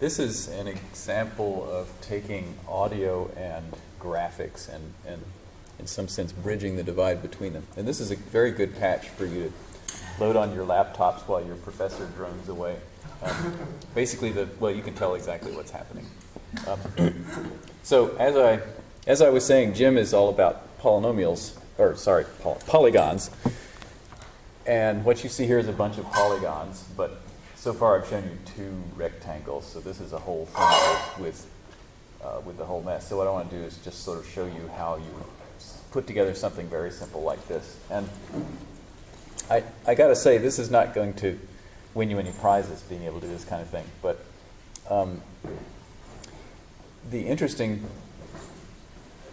this is an example of taking audio and graphics and, and, in some sense, bridging the divide between them. And this is a very good patch for you to load on your laptops while your professor drones away. Um, basically, the well, you can tell exactly what's happening. Um, so, as I as I was saying, Gem is all about polynomials, or sorry, poly polygons. And what you see here is a bunch of polygons, but so far I've shown you two rectangles, so this is a whole thing with, uh, with the whole mess. So what I want to do is just sort of show you how you put together something very simple like this. And I, I got to say, this is not going to win you any prizes being able to do this kind of thing, but um, the interesting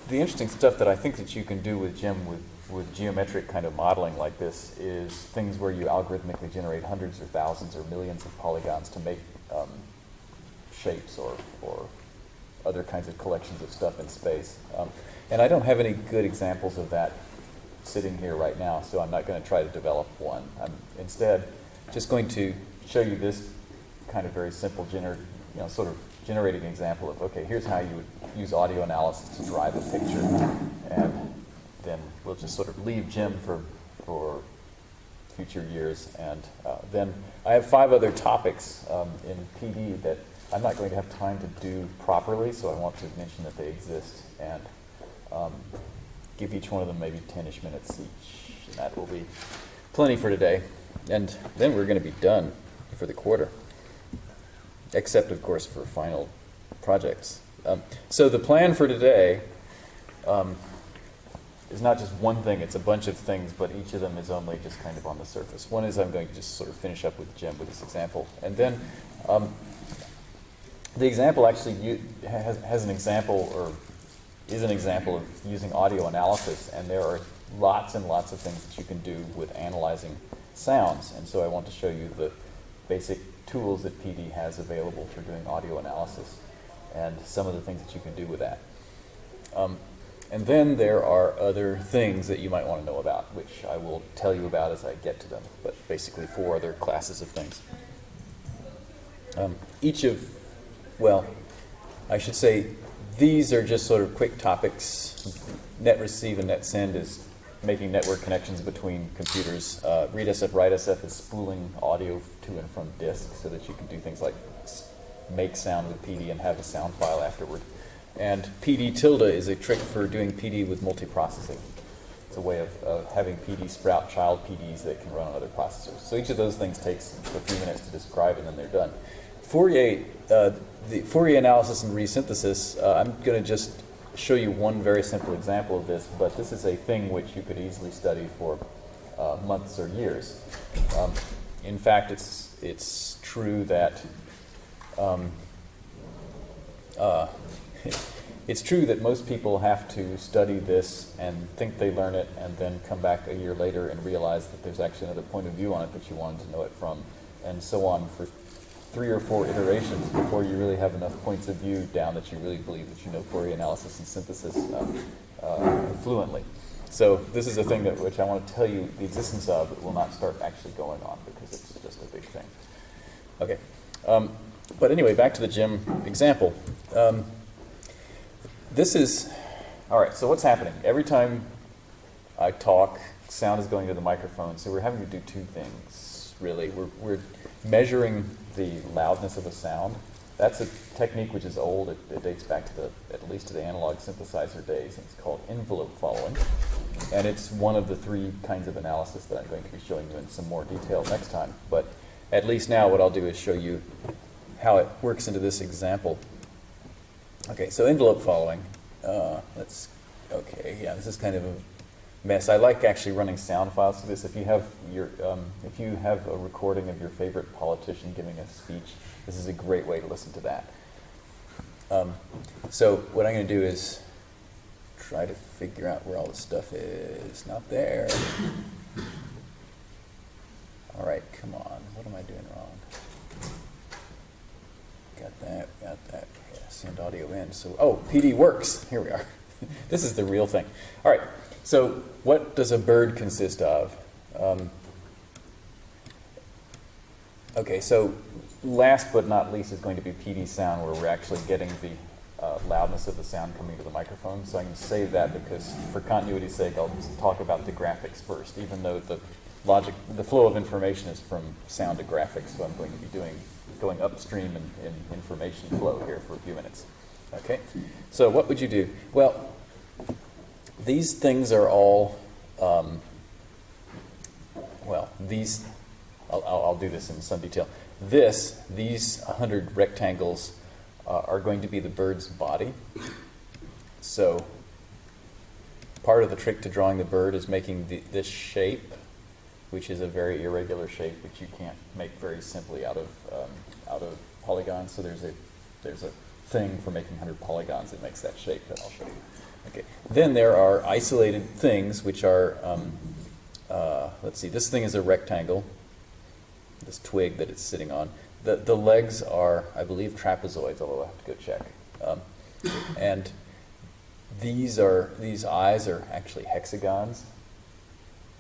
the interesting stuff that I think that you can do with Gem with with geometric kind of modeling like this is things where you algorithmically generate hundreds or thousands or millions of polygons to make um, shapes or, or other kinds of collections of stuff in space. Um, and I don't have any good examples of that sitting here right now, so I'm not going to try to develop one. I'm instead just going to show you this kind of very simple, gener you know, sort of generating example of, okay, here's how you would use audio analysis to drive a picture. And then we'll just sort of leave Gem for, for future years. And uh, then I have five other topics um, in PD that I'm not going to have time to do properly, so I want to mention that they exist and um, give each one of them maybe 10-ish minutes each. And that will be plenty for today. And then we're going to be done for the quarter, except, of course, for final projects. Um, so the plan for today um, is not just one thing, it's a bunch of things, but each of them is only just kind of on the surface. One is I'm going to just sort of finish up with Gem with this example. And then um, the example actually has, has an example, or is an example of using audio analysis, and there are lots and lots of things that you can do with analyzing sounds. And so I want to show you the basic tools that PD has available for doing audio analysis and some of the things that you can do with that. Um, and then there are other things that you might want to know about, which I will tell you about as I get to them, but basically four other classes of things. Um, each of, well, I should say these are just sort of quick topics. Net receive and net send is making network connections between computers. Uh, readsf, writesf is spooling audio to and from disk so that you can do things like make sound with PD and have a sound file afterward. And PD tilde is a trick for doing PD with multiprocessing. It's a way of uh, having PD sprout child PDs that can run on other processors. So each of those things takes a few minutes to describe and then they're done. Fourier, uh, the Fourier analysis and resynthesis, uh, I'm going to just show you one very simple example of this, but this is a thing which you could easily study for uh, months or years. Um, in fact, it's, it's true that um, uh, it's true that most people have to study this and think they learn it and then come back a year later and realize that there's actually another point of view on it that you wanted to know it from, and so on for three or four iterations before you really have enough points of view down that you really believe that you know Fourier analysis and synthesis uh, uh, fluently. So this is a thing that which I want to tell you the existence of, will not start actually going on because it's just a big thing. Okay. Um, but anyway, back to the Gem example. Um, this is, all right, so what's happening? Every time I talk, sound is going to the microphone, so we're having to do two things, really. We're, we're measuring the loudness of a sound. That's a technique which is old. It, it, dates back to the, at least to the analog synthesizer days. It's called envelope following. And it's one of the three kinds of analysis that I'm going to be showing you in some more detail next time. But at least now what I'll do is show you how it works into this example. Okay, so envelope following. Uh, let's, okay, yeah, this is kind of a mess. I like actually running sound files to this. If you have your, um, if you have a recording of your favorite politician giving a speech, this is a great way to listen to that. Um, so what I'm going to do is try to figure out where all this stuff is. Not there. All right, come on. What am I doing wrong? Got that, got send audio in. So, oh, PD works. Here we are. this is the real thing. All right, so what does a bird consist of? Um, okay, so last but not least is going to be PD sound, where we're actually getting the uh, loudness of the sound coming to the microphone. So I can save that because, for continuity's sake, I'll talk about the graphics first, even though the logic, the flow of information is from sound to graphics. So I'm going to be doing going upstream in, in information flow here for a few minutes. Okay. So what would you do? Well, these things are all. Um, well, these. I'll, I'll, do this in some detail. This, these 100 rectangles uh, are going to be the bird's body. So part of the trick to drawing the bird is making the, this shape, which is a very irregular shape, which you can't make very simply out of um, out of polygons. So there's a there's a thing for making 100 polygons that makes that shape that I'll show you. Okay. Then there are isolated things which are um, uh, let's see. This thing is a rectangle. This twig that it's sitting on. The, the legs are, I believe, trapezoids, although I have to go check. Um, and these are these eyes are actually hexagons.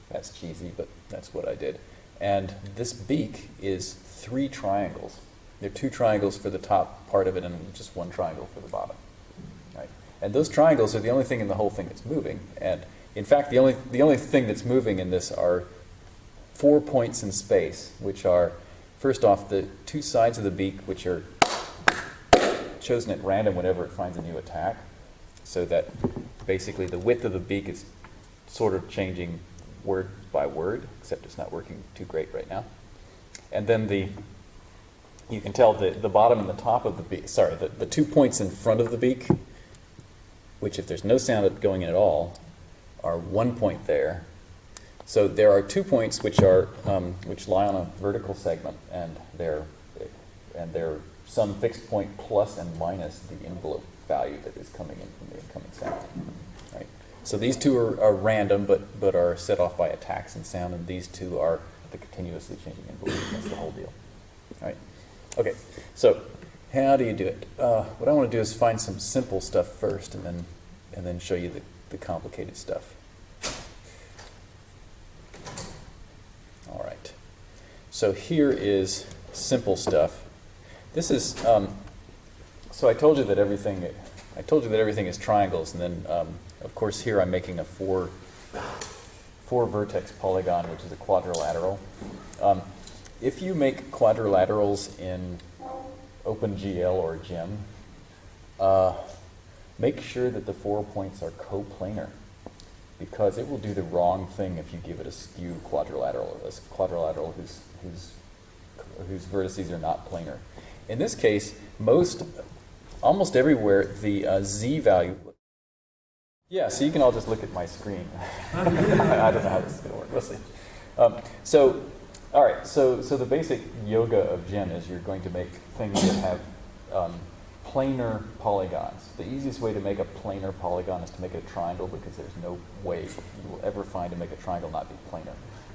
That's cheesy, but that's what I did. And this beak is three triangles. There are two triangles for the top part of it and just one triangle for the bottom. Right? And those triangles are the only thing in the whole thing that's moving. And in fact, the only, the only thing that's moving in this are four points in space, which are First off, the two sides of the beak, which are chosen at random whenever it finds a new attack, so that basically the width of the beak is sort of changing word by word, except it's not working too great right now. And then the you can tell the, the bottom and the top of the beak, sorry, the, the two points in front of the beak, which if there's no sound going in at all, are one point there, so there are two points which are um, which lie on a vertical segment, and they're and they're some fixed point plus and minus the envelope value that is coming in from the incoming sound. Right. So these two are, are random, but but are set off by attacks and sound, and these two are the continuously changing envelope. That's the whole deal. Right. Okay. So how do you do it? Uh, what I want to do is find some simple stuff first, and then and then show you the, the complicated stuff. All right. So here is simple stuff. This is, um, so I told you that everything, I told you that everything is triangles, and then, um, of course, here I'm making a four, four vertex polygon, which is a quadrilateral. Um, if you make quadrilaterals in OpenGL or GEM, uh, make sure that the four points are coplanar because it will do the wrong thing if you give it a skew quadrilateral, a quadrilateral whose, whose, whose vertices are not planar. In this case, most, almost everywhere, the uh, z value. Yeah, so you can all just look at my screen. I don't know how this is going to work. We'll see. Um, so, all right. So, so the basic yoga of Gem is you're going to make things that have um, planar polygons. The easiest way to make a planar polygon is to make it a triangle because there's no way you will ever find to make a triangle not be planar.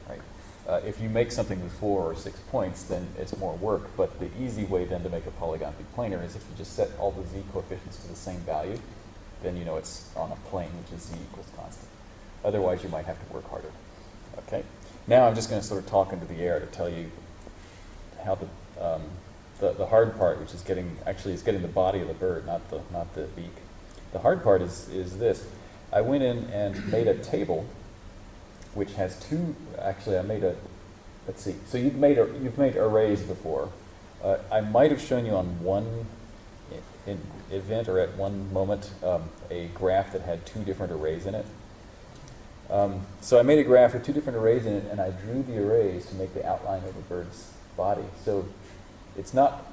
Right? Uh, if you make something with four or six points, then it's more work. But the easy way then to make a polygon be planar is if you just set all the z coefficients to the same value, then you know it's on a plane, which is z equals constant. Otherwise, you might have to work harder. Okay. Now I'm just going to sort of talk into the air to tell you how the um, the, the hard part, which is getting actually is getting the body of the bird, not the not the beak. The hard part is is this. I went in and made a table, which has two. Actually, I made a. Let's see. So you've made a, you've made arrays before. Uh, I might have shown you on one event or at one moment um, a graph that had two different arrays in it. Um, so I made a graph with two different arrays in it, and I drew the arrays to make the outline of a bird's body. So it's not,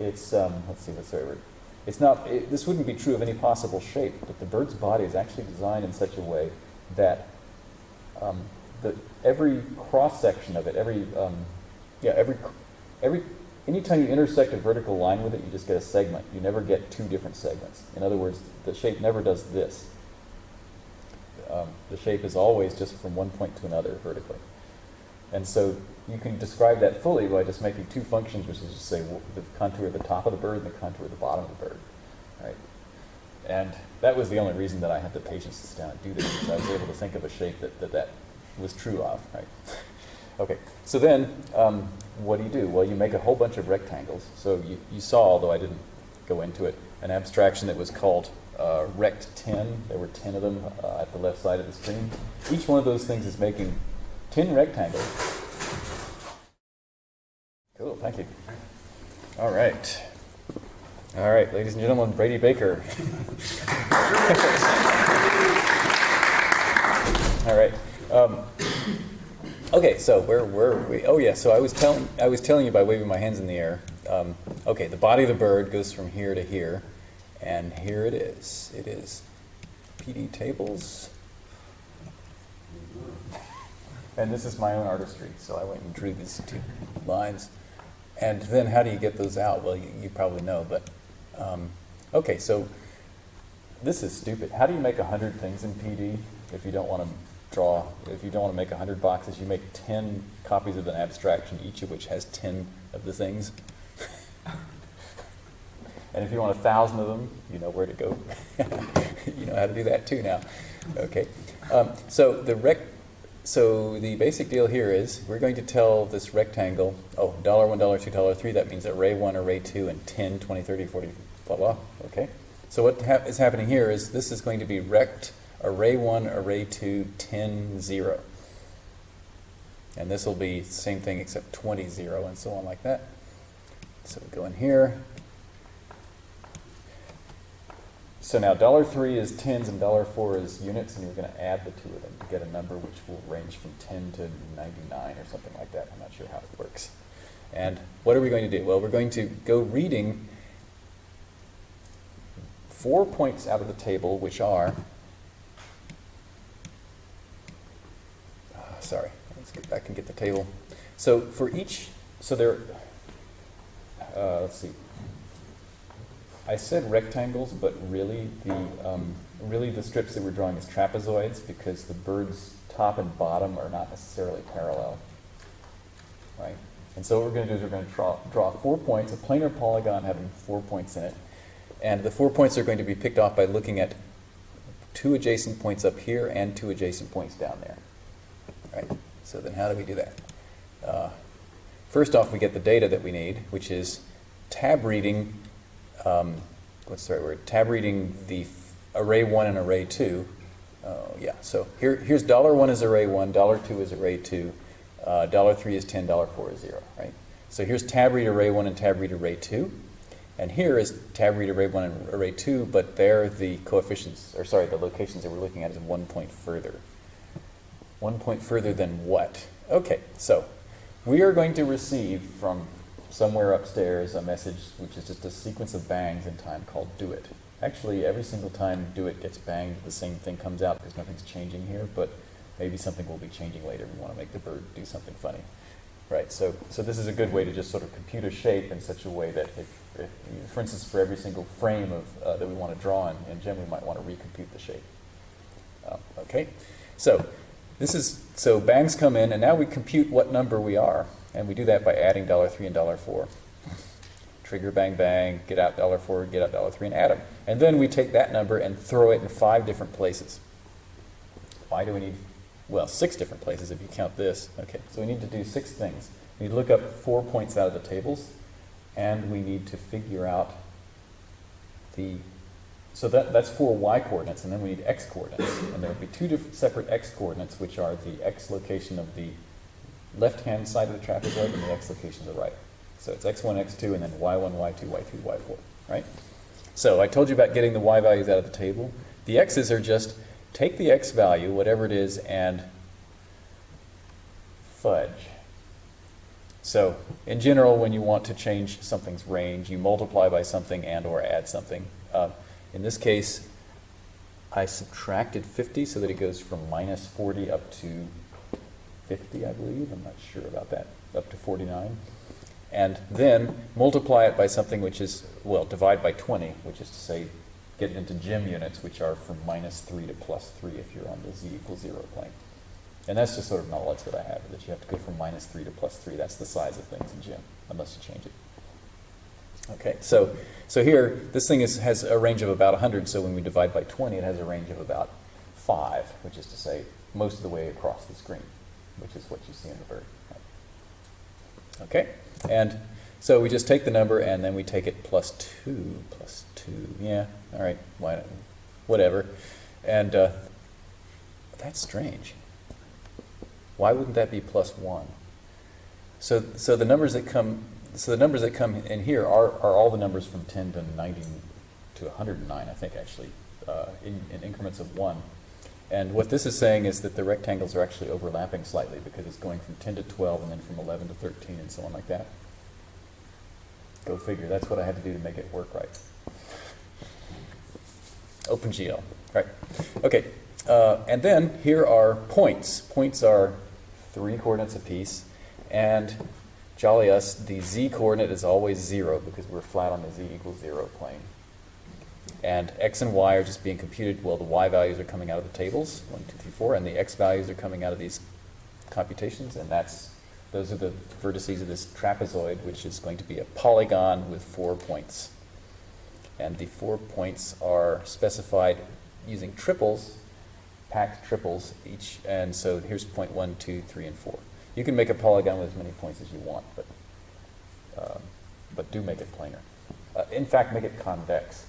it's, um, let's see, what's the right word? It's not, it, this wouldn't be true of any possible shape, but the bird's body is actually designed in such a way that um, the, every cross section of it, every, um, yeah, every, every, anytime you intersect a vertical line with it, you just get a segment. You never get two different segments. In other words, the shape never does this. Um, the shape is always just from one point to another vertically. And so you can describe that fully by just making two functions, which is to say the contour of the top of the bird and the contour of the bottom of the bird. Right? And that was the only reason that I had the patience to sit down and do this, because I was able to think of a shape that that, that was true of. Right? Okay, so then um, what do you do? Well, you make a whole bunch of rectangles. So you, you saw, although I didn't go into it, an abstraction that was called uh, rect 10. There were 10 of them uh, at the left side of the screen. Each one of those things is making 10 rectangles. Cool, thank you. All right. All right, ladies and gentlemen, Brady Baker. All right. Um, okay, so where were we? Oh yeah, so I was telling I was telling you by waving my hands in the air. Um, okay, the body of the bird goes from here to here, and here it is. It is PD tables, and this is my own artistry. So I went and drew these two lines, and then how do you get those out? Well, you, you probably know, but um, okay, so this is stupid. How do you make 100 things in PD if you don't want to draw, if you don't want to make 100 boxes, you make 10 copies of an abstraction, each of which has 10 of the things. And if you want a thousand of them, you know where to go. you know how to do that too now. Okay. Um, so the rec so the basic deal here is we're going to tell this rectangle, oh, dollar one, dollar two, dollar three, that means array one, array two, and 10, 20, 30, 40, blah, blah, okay? So what ha is happening here is this is going to be rect array 1, array 2, 10, 0. And this will be the same thing except 20, 0, and so on like that. So we go in here. So now dollar three is tens and dollar four is units, and you're going to add the two of them to get a number which will range from 10 to 99 or something like that. I'm not sure how it works. And what are we going to do? Well, we're going to go reading four points out of the table, which are sorry, let's get back and get the table. So for each, so there, uh, let's see. I said rectangles, but really the um, really the strips that we're drawing is trapezoids because the bird's top and bottom are not necessarily parallel, right? And so what we're going to do is we're going to draw, draw four points, a planar polygon having four points in it. And the four points are going to be picked off by looking at two adjacent points up here and two adjacent points down there. Right? So then how do we do that? Uh, first off, we get the data that we need, which is tab reading, um, what's the right word? Tab reading the array 1 and array 2. Uh, yeah, so here, here's dollar 1 is array 1, dollar 2 is array 2, uh, dollar 3 is 10, dollar 4 is 0, right? So here's tab read array 1 and tab read array 2. And here is tab read array 1 and array 2, but there the coefficients, or sorry, the locations that we're looking at is one point further. One point further than what? Okay, so we are going to receive from somewhere upstairs a message which is just a sequence of bangs in time called do it. Actually, every single time do it gets banged, the same thing comes out because nothing's changing here, but maybe something will be changing later. We want to make the bird do something funny. Right, so, so this is a good way to just sort of compute a shape in such a way that if, if for instance, for every single frame of, uh, that we want to draw in, in Gem, we might want to recompute the shape. Uh, okay, so this is, so bangs come in, and now we compute what number we are. And we do that by adding dollar $3 and dollar $4. Trigger bang bang, get out dollar $4, get out dollar $3, and add them. And then we take that number and throw it in five different places. Why do we need, well, six different places if you count this. Okay, so we need to do six things. We need to look up four points out of the tables, and we need to figure out the so that, that's four y coordinates, and then we need x coordinates. And there will be two different separate x coordinates, which are the x location of the left-hand side of the trapezoid and the x location of the right. So it's x1, x2, and then y1, y2, y3, y4, right? So I told you about getting the y values out of the table. The x's are just take the x value, whatever it is, and fudge. So in general, when you want to change something's range, you multiply by something and or add something. Uh, in this case, I subtracted 50 so that it goes from minus 40 up to 50, I believe. I'm not sure about that, up to 49. And then multiply it by something which is, well, divide by 20, which is to say, get into gem units, which are from minus 3 to plus 3 if you're on the z equals 0 plane. And that's just sort of knowledge that I have, that you have to go from minus 3 to plus 3. That's the size of things in gem, unless you change it. Okay, so, so here, this thing is, has a range of about 100, so when we divide by 20, it has a range of about 5, which is to say most of the way across the screen. Which is what you see in the bird. Okay, and so we just take the number and then we take it plus 2, plus 2, yeah, all right, why, whatever. And uh, that's strange. Why wouldn't that be plus 1? So, so the numbers that come, so the numbers that come in here are, are all the numbers from 10 to 90 to 109, I think actually, uh, in, in increments of 1. And what this is saying is that the rectangles are actually overlapping slightly because it's going from 10 to 12 and then from 11 to 13 and so on like that. Go figure. That's what I had to do to make it work right. OpenGL. Right. Okay. Uh, and then here are points. Points are three coordinates apiece. And jolly us, the z coordinate is always 0 because we're flat on the z equals 0 plane. And x and y are just being computed. Well, the y values are coming out of the tables, 1, 2, 3, 4, and the x values are coming out of these computations, and that's those are the vertices of this trapezoid, which is going to be a polygon with four points. And the four points are specified using triples, packed triples each. And so here's point one, two, three, and four. You can make a polygon with as many points as you want, but, um, but do make it planar. Uh, in fact, make it convex.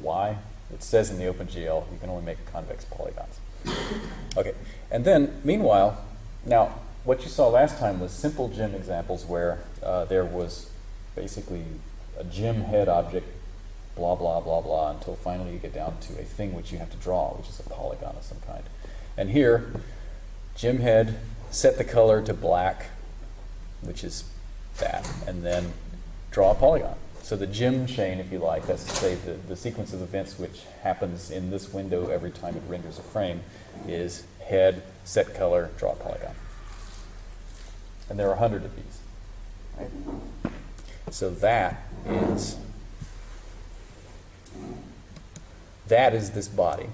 Why? It says in the OpenGL you can only make convex polygons. Okay, and then meanwhile, now what you saw last time was simple gem examples where uh, there was basically a gem head object, blah, blah, blah, blah, until finally you get down to a thing which you have to draw, which is a polygon of some kind. And here, gem head, set the color to black, which is that, and then draw a polygon. So the gem chain, if you like, that's to say the, the sequence of events which happens in this window every time it renders a frame, is head, set color, draw polygon. And there are a hundred of these. Right? So that is that is this body.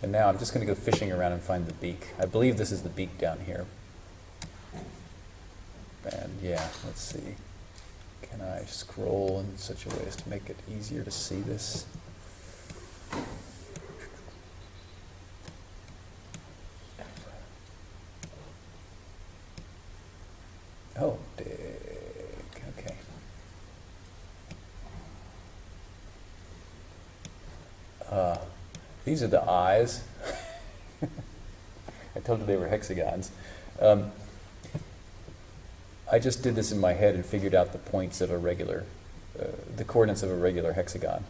And now I'm just going to go fishing around and find the beak. I believe this is the beak down here. And yeah, let's see. Can I scroll in such a way as to make it easier to see this? Oh, dig. Okay. Uh, these are the eyes. I told you they were hexagons. Um, I just did this in my head and figured out the points of a regular, uh, the coordinates of a regular hexagon.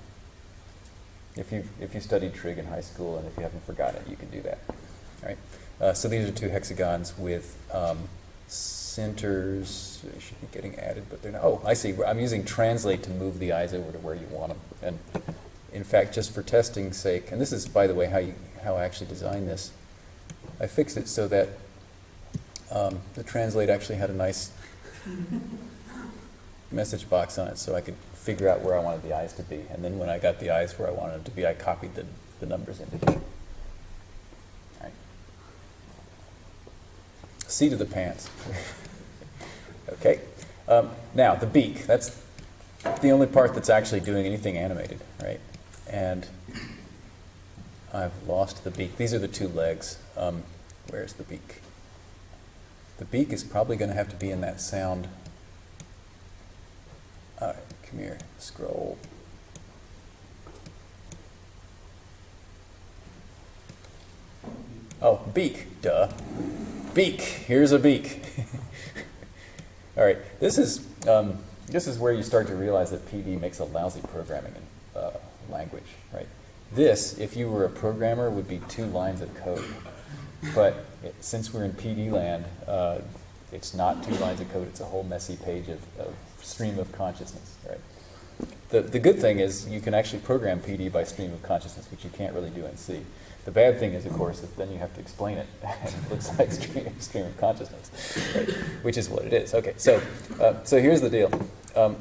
If you if you studied trig in high school and if you haven't forgotten it, you can do that. All right. Uh, so these are two hexagons with um, centers. They should be getting added, but they're not. Oh, I see. I'm using translate to move the eyes over to where you want them. And in fact, just for testing's sake, and this is, by the way, how you how I actually designed this. I fixed it so that um, the translate actually had a nice message box on it so I could figure out where I wanted the eyes to be. And then when I got the eyes where I wanted them to be, I copied the, the numbers into here. Right. Seat of the pants. okay. Um, now, the beak. That's the only part that's actually doing anything animated, right? And I've lost the beak. These are the two legs. Um, where's the beak? The beak is probably going to have to be in that sound. All right, come here, scroll. Oh, beak, duh. Beak, here's a beak. All right, this is, um, this is where you start to realize that PD makes a lousy programming uh, language, right? This, if you were a programmer, would be two lines of code. But it, since we're in PD land, uh, it's not two lines of code, it's a whole messy page of, of stream of consciousness, right? The, the good thing is you can actually program PD by stream of consciousness, which you can't really do in C. The bad thing is, of course, that then you have to explain it. it looks like stream, stream of consciousness, right? which is what it is. Okay, so, uh, so here's the deal. Um,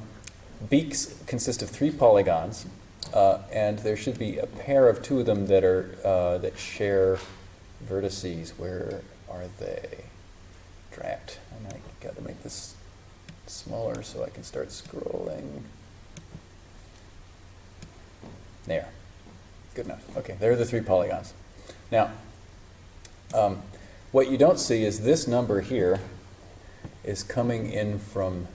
beaks consist of three polygons, uh, and there should be a pair of two of them that are uh, that share vertices. Where are they? Drat. I got to make this smaller so I can start scrolling. There. Good enough. Okay, there are the three polygons. Now, Um, what you don't see is this number here is coming in from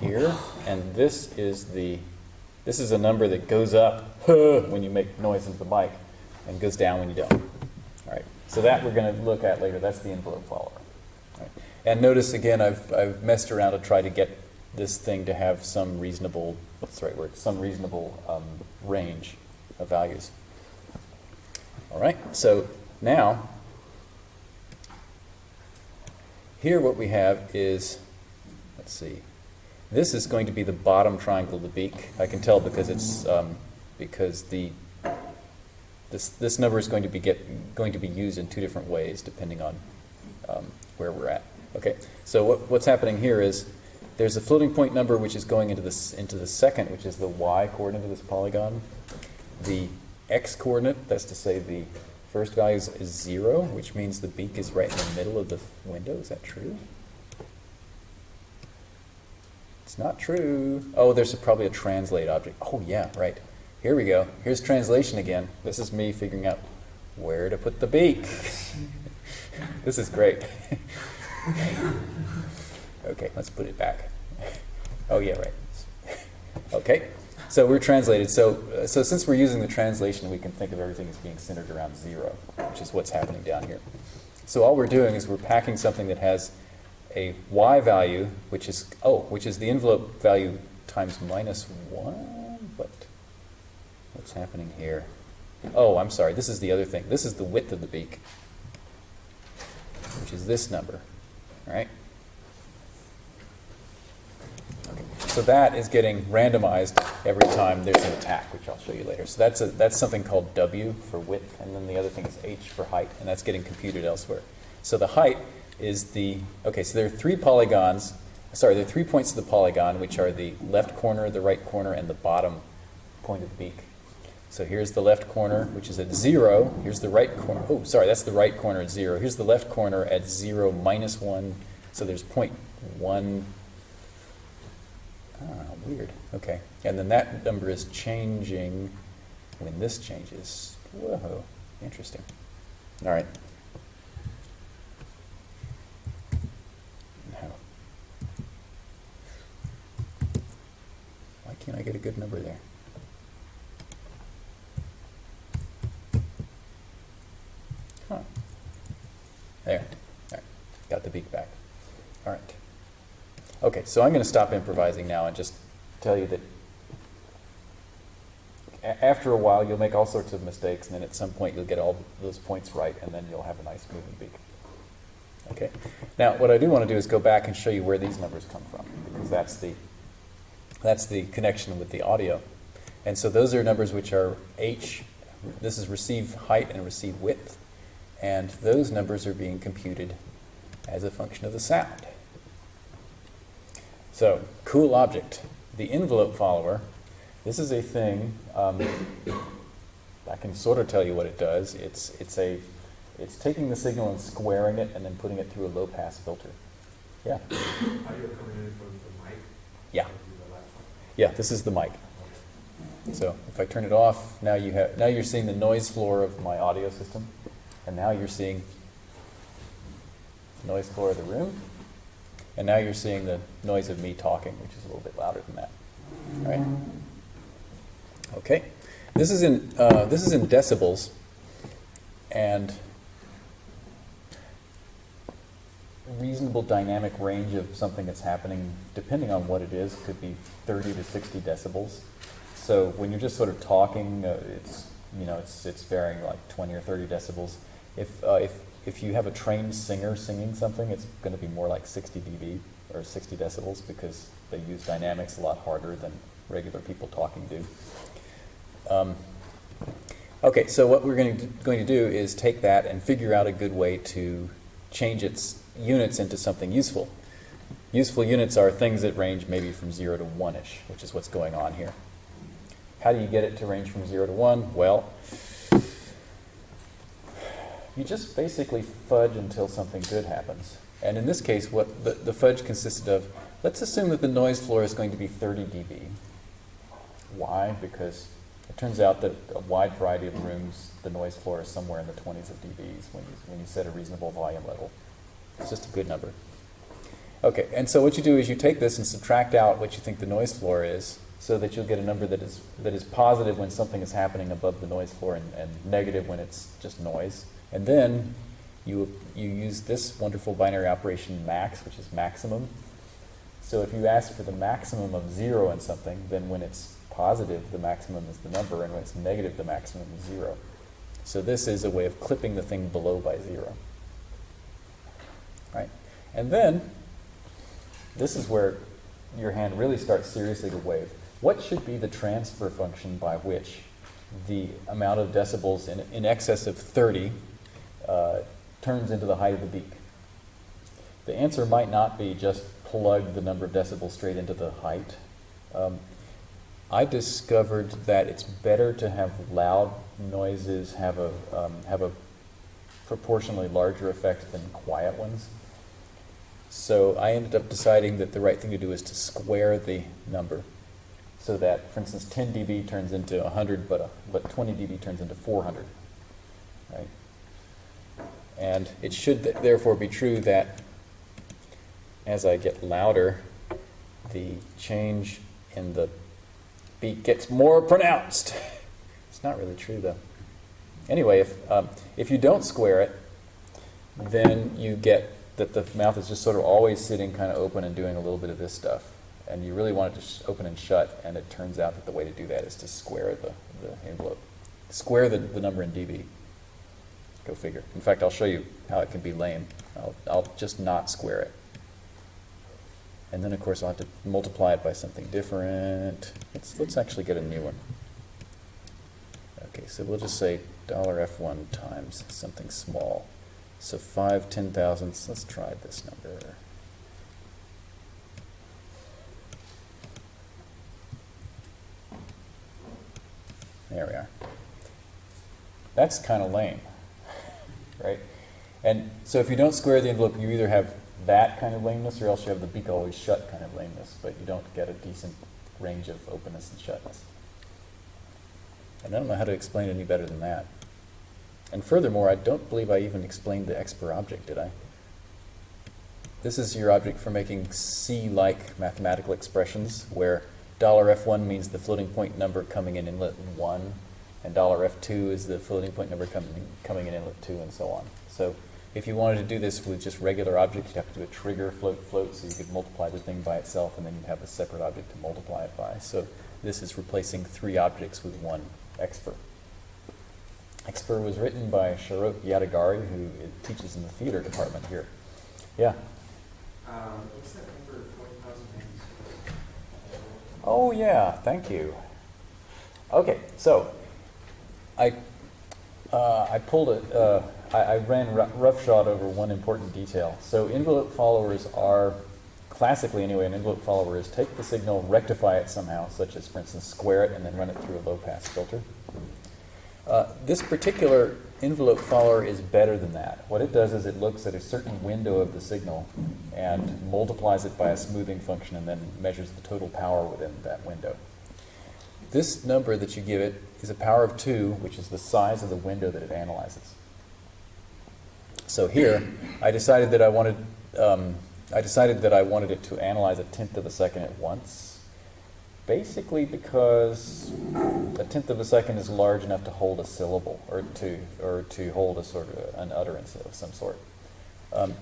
here, and this is the this is a number that goes up when you make noise into the mic and goes down when you don't. So that we're going to look at later. That's the envelope follower. Right. And notice again, I've I've messed around to try to get this thing to have some reasonable what's the right word? Some reasonable um, range of values. All right. So now here what we have is let's see. This is going to be the bottom triangle of the beak. I can tell because it's um, because the this this number is going to be get going to be used in two different ways depending on um, where we're at. Okay, so what, what's happening here is there's a floating point number which is going into this into the second, which is the y coordinate of this polygon. The x coordinate, that's to say the first value is, zero, which means the beak is right in the middle of the window. Is that true? It's not true. Oh, there's a, probably a translate object. Oh, yeah, right. Here we go. Here's translation again. This is me figuring out where to put the beak. this is great. okay, let's put it back. Oh, yeah, right. Okay, so we're translated. So, so since we're using the translation, we can think of everything as being centered around zero, which is what's happening down here. So all we're doing is we're packing something that has a y value, which is, oh, which is the envelope value times minus 1? What? What's happening here? Oh, I'm sorry. This is the other thing. This is the width of the beak, which is this number. Right? Okay. So that is getting randomized every time there's an attack, which I'll show you later. So that's, a, that's something called W for width, and then the other thing is H for height, and that's getting computed elsewhere. So the height is the, okay, so there are three polygons, sorry, there are three points of the polygon, which are the left corner, the right corner, and the bottom point of the beak. So here's the left corner, which is at zero. Here's the right corner. Oh, sorry, that's the right corner at zero. Here's the left corner at zero minus one. So there's point one. Ah, weird. Okay. And then that number is changing when this changes. Whoa, interesting. All right. No. Why can't I get a good number there? Huh. There. Got the beak back. All right. Okay, so I'm going to stop improvising now and just tell you that after a while you'll make all sorts of mistakes, and then at some point you'll get all those points right, and then you'll have a nice moving beak. Okay. Now, what I do want to do is go back and show you where these numbers come from, because that's the that's the connection with the audio. And so those are numbers which are h, this is receive height and receive width. And those numbers are being computed as a function of the sound. So, cool object. The envelope follower, this is a thing, um, I can sort of tell you what it does. It's, it's, a, it's taking the signal and squaring it and then putting it through a low pass filter. Yeah? Audio coming in from the mic? Yeah. Yeah, this is the mic. So if I turn it off, now you have now you're seeing the noise floor of my audio system, and now you're seeing the noise floor of the room, and now you're seeing the noise of me talking, which is a little bit louder than that. All right. Okay. This is in uh, this is in decibels, and reasonable dynamic range of something that's happening, depending on what it is, could be 30 to 60 decibels. So when you're just sort of talking, uh, it's you know it's it's varying like 20 or 30 decibels. If uh, if if you have a trained singer singing something, it's going to be more like 60 dB or 60 decibels because they use dynamics a lot harder than regular people talking do. Um, okay, so what we're going to, going to do is take that and figure out a good way to change its units into something useful. Useful units are things that range maybe from 0 to 1-ish, which is what's going on here. How do you get it to range from 0 to 1? Well, you just basically fudge until something good happens. And in this case, what the, the fudge consisted of, let's assume that the noise floor is going to be 30 dB. Why? Because It turns out that a wide variety of rooms, the noise floor is somewhere in the 20s of dBs when you, when you set a reasonable volume level. It's just a good number. Okay, and so what you do is you take this and subtract out what you think the noise floor is so that you'll get a number that is, that is positive when something is happening above the noise floor and, and negative when it's just noise. And then you, you use this wonderful binary operation max, which is maximum. So if you ask for the maximum of zero in something, then when it's positive, the maximum is the number, and when it's negative, the maximum is zero. So this is a way of clipping the thing below by zero. Right? And then, this is where your hand really starts seriously to wave. What should be the transfer function by which the amount of decibels in, in excess of 30 uh, turns into the height of the beak? The answer might not be just plug the number of decibels straight into the height. Um, I discovered that it's better to have loud noises have a, um, have a proportionally larger effect than quiet ones. So I ended up deciding that the right thing to do is to square the number so that, for instance, 10 dB turns into 100, but, uh, but 20 dB turns into 400. Right? And it should th therefore be true that as I get louder, the change in the beat gets more pronounced. It's not really true, though. Anyway, if, um, if you don't square it, then you get that the mouth is just sort of always sitting kind of open and doing a little bit of this stuff and you really want it to open and shut, and it turns out that the way to do that is to square the, the envelope. Square the, the number in dB. Go figure. In fact, I'll show you how it can be lame. I'll, I'll just not square it. And then, of course, I'll have to multiply it by something different. Let's, let's actually get a new one. Okay, so we'll just say $f1 times something small. So 5 ten thousandths. Let's try this number. There we are. That's kind of lame, right? And so if you don't square the envelope, you either have that kind of lameness or else you have the beak always shut kind of lameness, but you don't get a decent range of openness and shutness. And I don't know how to explain any better than that. And furthermore, I don't believe I even explained the expr object, did I? This is your object for making C-like mathematical expressions where dollar $f1 means the floating point number coming in inlet 1, and $f2 is the floating point number coming, coming in inlet 2, and so on. So if you wanted to do this with just regular objects, you'd have to do a trigger float float, so you could multiply the thing by itself, and then you'd have a separate object to multiply it by. So this is replacing three objects with one expr. Expr was written by Shahrokh Yadegari, who teaches in the theater department here. Yeah? Um, what's that number, 40,096? Oh, yeah, thank you. Okay, so I, uh, I pulled it, uh, I, I ran roughshod over one important detail. So envelope followers are, classically anyway, an envelope follower is take the signal, rectify it somehow, such as, for instance, square it and then run it through a low-pass filter. Uh, this particular envelope follower is better than that. What it does is it looks at a certain window of the signal and multiplies it by a smoothing function and then measures the total power within that window. This number that you give it is a power of 2, which is the size of the window that it analyzes. So here, I decided that I wanted, um, I decided that I wanted it to analyze a tenth of a second at once basically because a tenth of a second is large enough to hold a syllable or to or to hold a sort of an utterance of some sort. Um,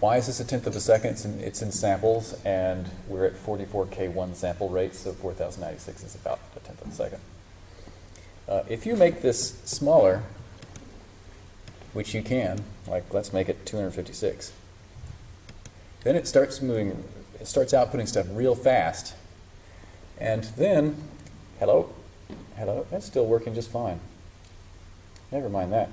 why is this a tenth of a second? It's in, it's in samples, and we're at 44k1 sample rate, so 4096 is about a tenth of a second. Uh, if you make this smaller, which you can, like let's make it 256, then it starts moving, it starts outputting stuff real fast, and then, hello, hello, that's still working just fine. Never mind that.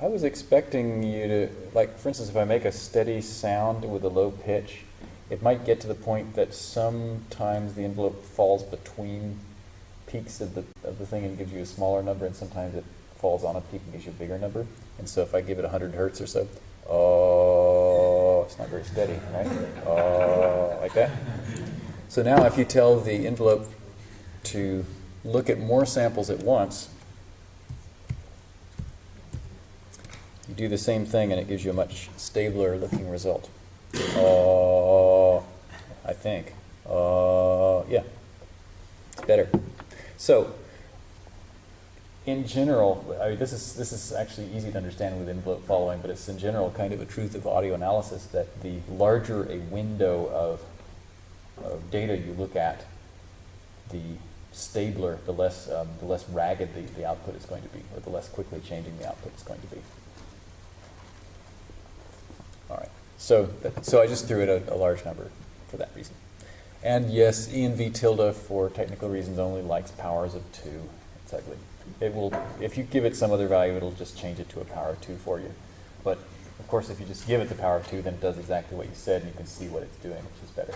I was expecting you to, like, for instance, if I make a steady sound with a low pitch, it might get to the point that sometimes the envelope falls between peaks of the, of the thing and gives you a smaller number, and sometimes it falls on a peak and gives you a bigger number. And so if I give it 100 hertz or so, oh, it's not very steady, right? Oh, like that. So now if you tell the envelope to look at more samples at once, you do the same thing and it gives you a much stabler looking result. Uh, I think. Uh, yeah, it's better. So, in general, I mean, this is this is actually easy to understand with envelope following, but it's in general kind of a truth of audio analysis that the larger a window of, of data you look at, the stabler, the less um, the less ragged the, the output is going to be, or the less quickly changing the output is going to be. All right. So so I just threw it a, a large number for that reason. And yes, env tilde for technical reasons only likes powers of two. It's ugly. It will, if you give it some other value, it'll just change it to a power of two for you. But of course, if you just give it the power of two, then it does exactly what you said, and you can see what it's doing, which is better.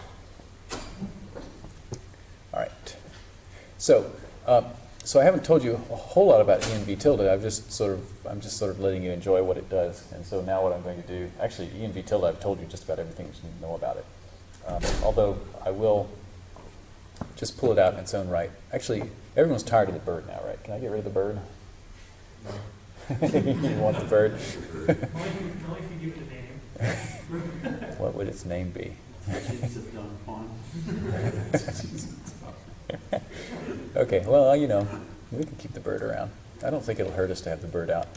All right. So, um, so I haven't told you a whole lot about env tilde. I've just sort of, I'm just sort of letting you enjoy what it does. And so now what I'm going to do, actually, env tilde, I've told you just about everything you know about it. Um, although I will just pull it out in its own right. Actually, everyone's tired of the bird now, right? Can I get rid of the bird? you want the bird? Only if you, only if you give it a name. what would its name be? okay, well, you know, we can keep the bird around. I don't think it'll hurt us to have the bird out.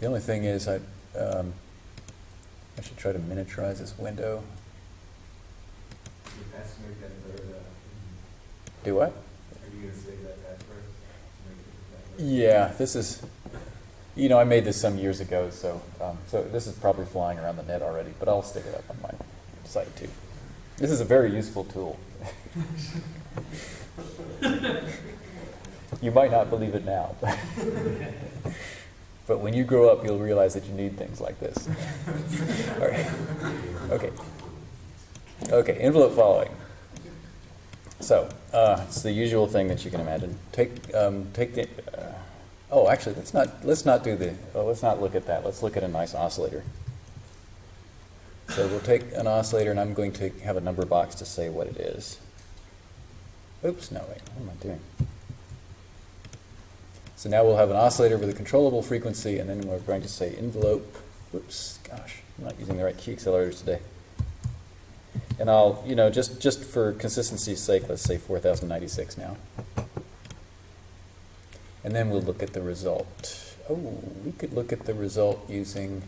The only thing is, I, um, I should try to miniaturize this window. You estimate that bird, uh, Do what? are you gonna save that password? Yeah, this is, you know, I made this some years ago, so um, so this is probably flying around the net already, but I'll stick it up on my site too. This is a very useful tool. you might not believe it now, but when you grow up, you'll realize that you need things like this. All right. Okay. Okay, envelope following. So, uh, it's the usual thing that you can imagine. Take, um, take the, uh, oh, actually, let's not, let's not do the, oh, let's not look at that. Let's look at a nice oscillator. So we'll take an oscillator, and I'm going to have a number box to say what it is. Oops, no, wait, what am I doing? So now we'll have an oscillator with a controllable frequency, and then we're going to say envelope. Oops, gosh, I'm not using the right key accelerators today. And I'll, you know, just, just for consistency's sake, let's say 4096 now. And then we'll look at the result. Oh, we could look at the result using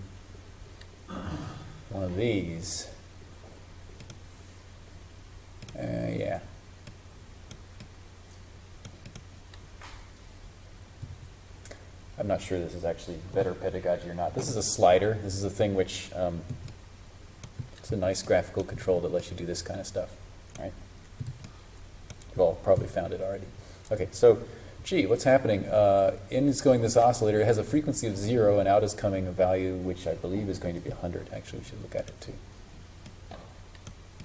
one of these. Uh, yeah. I'm not sure this is actually better pedagogy or not. This is a slider. This is a thing which um, it's a nice graphical control that lets you do this kind of stuff, right? You've all probably found it already. Okay, so, gee, what's happening? Uh, in is going this oscillator. It has a frequency of zero, and out is coming a value which I believe is going to be 100. Actually, we should look at it too.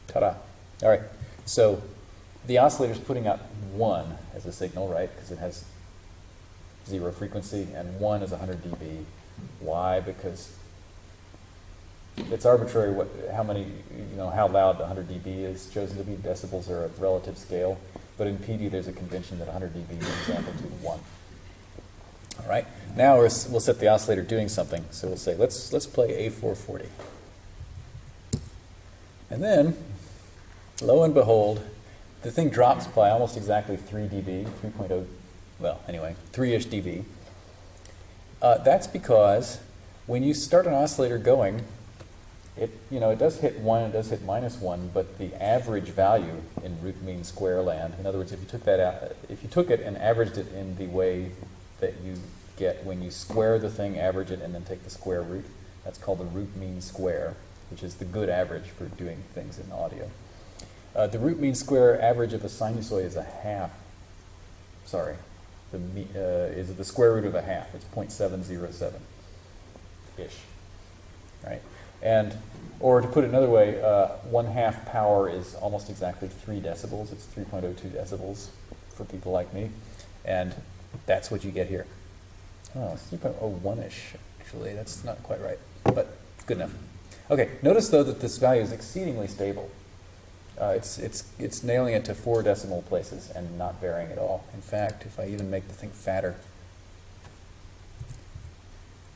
Ta-da. All right, so the oscillator is putting out 1 as a signal, right, because it has zero frequency, and 1 is 100 dB. Why? Because it's arbitrary what, how many, you know, how loud 100 dB is chosen to be. Decibels are a relative scale, but in PD there's a convention that 100 dB means amplitude 1. All right, now we're, we'll set the oscillator doing something. So we'll say, let's, let's play A440. And then, lo and behold, the thing drops by almost exactly 3 dB, 3.0, well, anyway, 3-ish dB. Uh, that's because when you start an oscillator going, it, you know, it does hit 1, it does hit minus 1, but the average value in root mean square land, in other words, if you took that out, if you took it and averaged it in the way that you get when you square the thing, average it, and then take the square root, that's called the root mean square, which is the good average for doing things in audio. Uh, the root mean square average of a sinusoid is a half. Sorry, the uh, is the square root of a half. It's 0.707 ish, right? And, or to put it another way, uh, one half power is almost exactly three decibels. It's 3.02 decibels for people like me. And that's what you get here. Oh, 3.01-ish, actually. That's not quite right, but good enough. Okay, notice though that this value is exceedingly stable. Uh, it's, it's, it's nailing it to four decimal places and not varying at all. In fact, if I even make the thing fatter,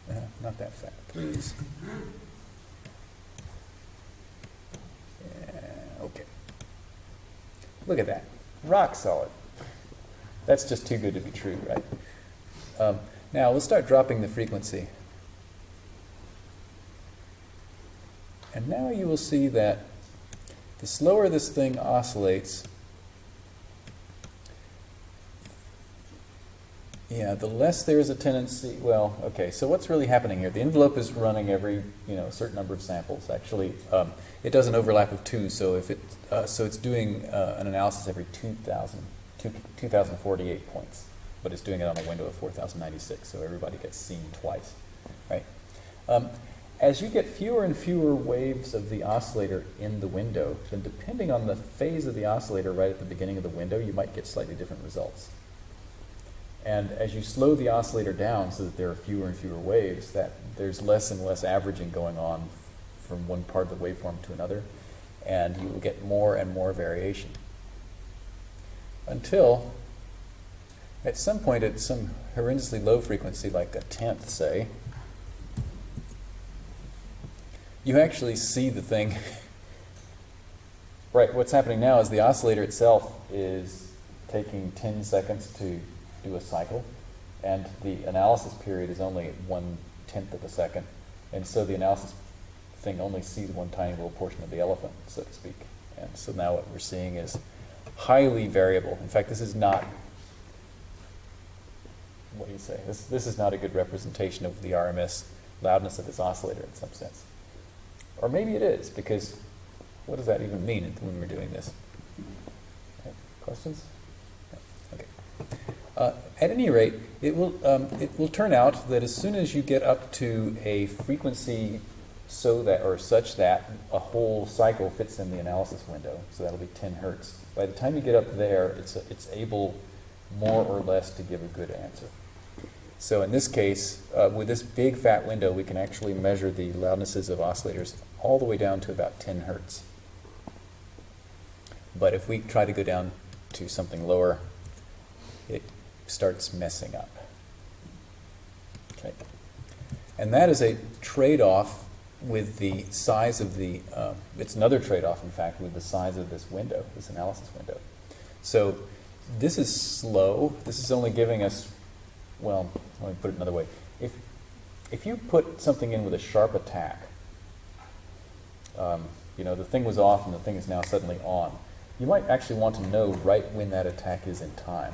uh, not that fat, please. Yeah, okay. Look at that. Rock solid. That's just too good to be true, right? Um, now, we'll start dropping the frequency. And now you will see that the slower this thing oscillates, yeah, the less there is a tendency. Well, okay, so what's really happening here? The envelope is running every, you know, a certain number of samples. Actually, um, it does an overlap of two, so if it, uh, so it's doing uh, an analysis every 2,000, 2,048 points, but it's doing it on a window of 4,096, so everybody gets seen twice, right? Um, as you get fewer and fewer waves of the oscillator in the window, then depending on the phase of the oscillator right at the beginning of the window, you might get slightly different results. And as you slow the oscillator down so that there are fewer and fewer waves, that there's less and less averaging going on from one part of the waveform to another, and you will get more and more variation. Until, at some point at some horrendously low frequency, like a tenth, say, you actually see the thing. right, what's happening now is the oscillator itself is taking 10 seconds to do a cycle, and the analysis period is only one tenth of a second, and so the analysis thing only sees one tiny little portion of the elephant, so to speak. And so now what we're seeing is highly variable. In fact, this is not, what do you say? This, this is not a good representation of the RMS loudness of this oscillator in some sense. Or maybe it is, because what does that even mean when we're doing this? Okay. Questions? Okay. Uh, at any rate, it will, um, it will turn out that as soon as you get up to a frequency so that, or such that a whole cycle fits in the analysis window, so that'll be 10 hertz. By the time you get up there, it's, it's able more or less to give a good answer. So in this case, uh, with this big fat window, we can actually measure the loudnesses of oscillators all the way down to about 10 hertz. But if we try to go down to something lower, it starts messing up. Okay. And that is a trade-off with the size of the, uh, it's another trade-off, in fact, with the size of this window, this analysis window. So this is slow. This is only giving us, well, let me put it another way. If, if you put something in with a sharp attack, um, you know, the thing was off and the thing is now suddenly on, you might actually want to know right when that attack is in time.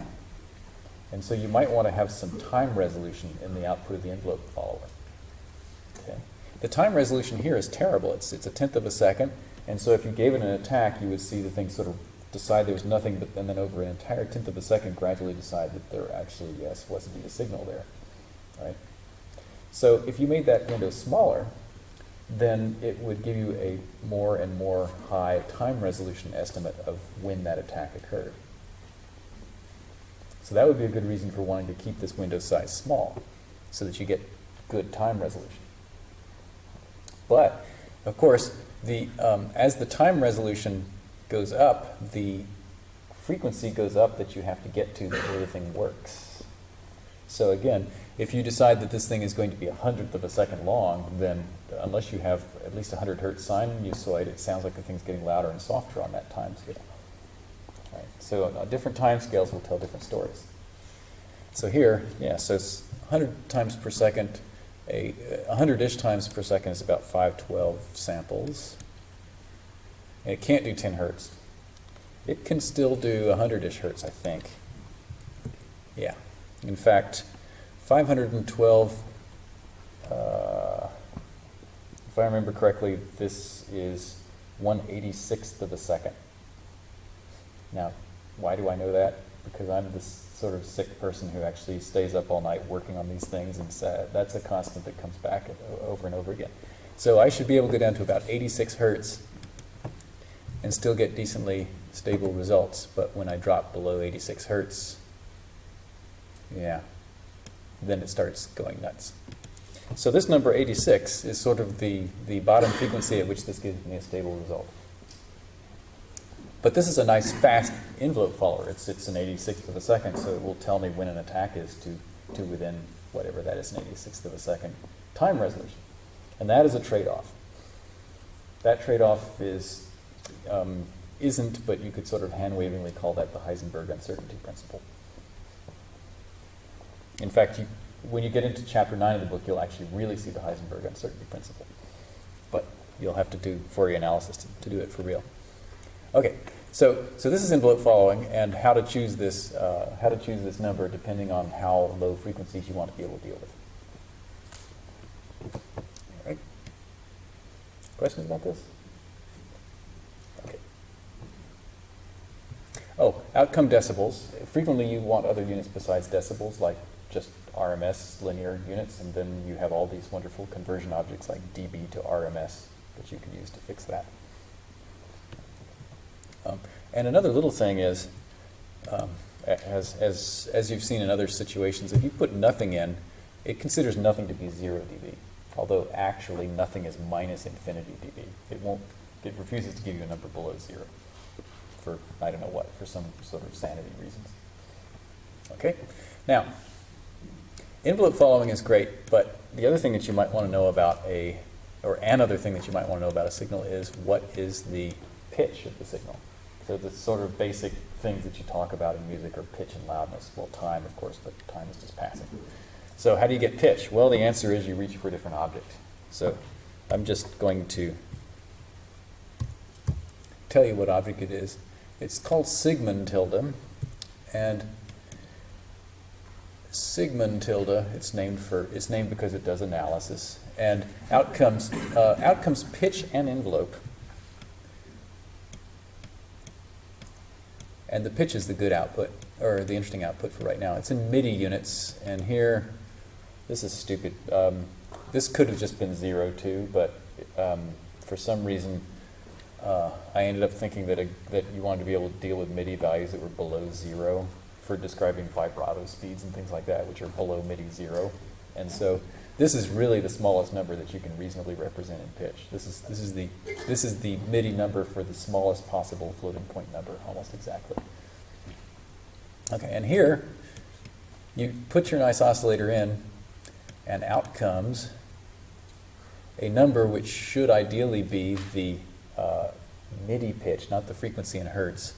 And so you might want to have some time resolution in the output of the envelope follower. Okay. The time resolution here is terrible. It's, it's a tenth of a second. And so if you gave it an attack, you would see the thing sort of decide there was nothing, but and then over an entire tenth of a second gradually decide that there actually, yes, was indeed a signal there. Right? So if you made that window smaller, then it would give you a more and more high time resolution estimate of when that attack occurred. So that would be a good reason for wanting to keep this window size small, so that you get good time resolution. But, of course, the, um, as the time resolution goes up, the frequency goes up that you have to get to before the thing works. So again, if you decide that this thing is going to be a hundredth of a second long, then unless you have at least 100 hertz sinusoid, it it sounds like the thing's getting louder and softer on that time scale. Right? So uh, different time scales will tell different stories. So here, yeah, so it's 100 times per second, a 100-ish times per second is about 512 samples. And it can't do 10 hertz. It can still do 100-ish hertz, I think. Yeah. In fact, 512, uh, if I remember correctly, this is 186th of a second. Now, why do I know that? Because I'm this sort of sick person who actually stays up all night working on these things, and so that's a constant that comes back over and over again. So I should be able to go down to about 86 hertz and still get decently stable results. But when I drop below 86 hertz, yeah, then it starts going nuts. So this number 86 is sort of the, the bottom frequency at which this gives me a stable result. But this is a nice fast envelope follower. It's, it's an 86th of a second, so it will tell me when an attack is to, to within whatever that is, an 86th of a second time resolution. And that is a trade-off. That trade-off is, um, isn't, but you could sort of hand-wavingly call that the Heisenberg uncertainty principle. In fact, you, when you get into chapter 9 of the book, you'll actually really see the Heisenberg uncertainty principle. But you'll have to do Fourier analysis to, to do it for real. Okay, so, so this is envelope following and how to choose this, uh, how to choose this number depending on how low frequencies you want to be able to deal with. All right. Questions about this? Okay. Oh, outcome decibels. Frequently you want other units besides decibels, like just RMS linear units, and then you have all these wonderful conversion objects like dB to RMS that you can use to fix that. Um, and another little thing is, um, as, as, as you've seen in other situations, if you put nothing in, it considers nothing to be 0 dB, although actually nothing is minus infinity dB. It won't, it refuses to give you a number below 0 for, I don't know what, for some sort of sanity reasons. Okay? Now, envelope following is great, but the other thing that you might want to know about a, or another thing that you might want to know about a signal is what is the pitch of the signal. So the sort of basic things that you talk about in music are pitch and loudness. Well, time, of course, but time is just passing. So how do you get pitch? Well, the answer is you reach for a different object. So I'm just going to tell you what object it is. It's called Sigmund tilde, and Sigmund tilde, it's named for, it's named because it does analysis, and outcomes, uh, outcomes pitch and envelope. And the pitch is the good output, or the interesting output for right now. It's in MIDI units, and here, this is stupid. Um, this could have just been zero too, but um, for some reason, uh, I ended up thinking that, a, that you wanted to be able to deal with MIDI values that were below zero for describing vibrato speeds and things like that, which are below MIDI zero. And so this is really the smallest number that you can reasonably represent in pitch. This is, this is, the, this is the MIDI number for the smallest possible floating point number, almost exactly. Okay, and here, you put your nice oscillator in, and out comes a number which should ideally be the uh, MIDI pitch, not the frequency in hertz,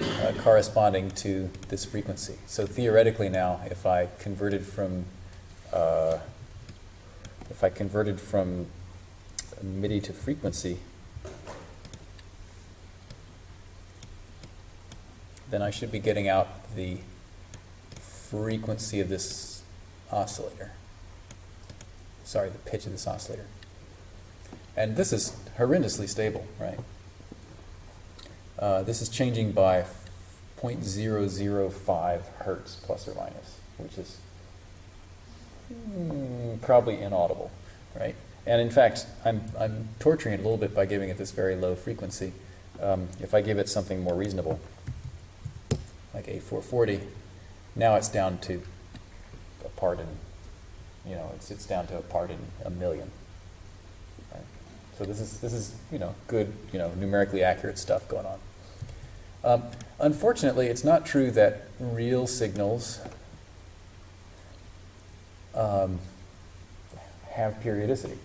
uh, corresponding to this frequency. So theoretically now, if I converted from uh, if I converted from MIDI to frequency, then I should be getting out the frequency of this oscillator. Sorry, the pitch of this oscillator. And this is horrendously stable, right? Uh, this is changing by 0.005 hertz plus or minus, which is mm, probably inaudible, right? And in fact, I'm, I'm torturing it a little bit by giving it this very low frequency. Um, if I give it something more reasonable, like A440, now it's down to a part in, you know, it's, it's down to a part in a million. Right? So this is, this is, you know, good, you know, numerically accurate stuff going on. Um, unfortunately, it's not true that real signals um, have periodicity,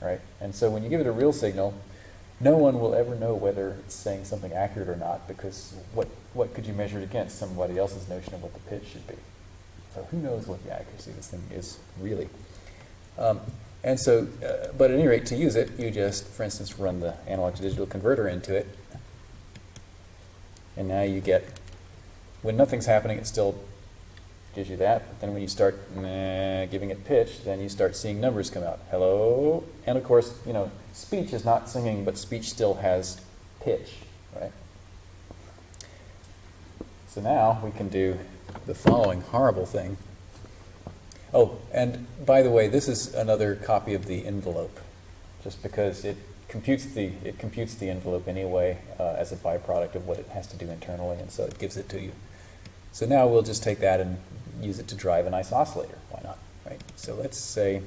right? And so when you give it a real signal, no one will ever know whether it's saying something accurate or not because what, what could you measure it against? Somebody else's notion of what the pitch should be. So who knows what the accuracy of this thing is really. Um, and so, uh, but at any rate, to use it, you just, for instance, run the analog to digital converter into it. And now you get, when nothing's happening, it still gives you that. But then when you start giving it pitch, then you start seeing numbers come out. Hello? And of course, you know, speech is not singing, but speech still has pitch, right? So now we can do the following horrible thing. Oh, and by the way, this is another copy of the envelope, just because it computes the it computes the envelope anyway uh, as a byproduct of what it has to do internally, and so it gives it to you. So now we'll just take that and use it to drive a nice oscillator. Why not? Right. So let's say.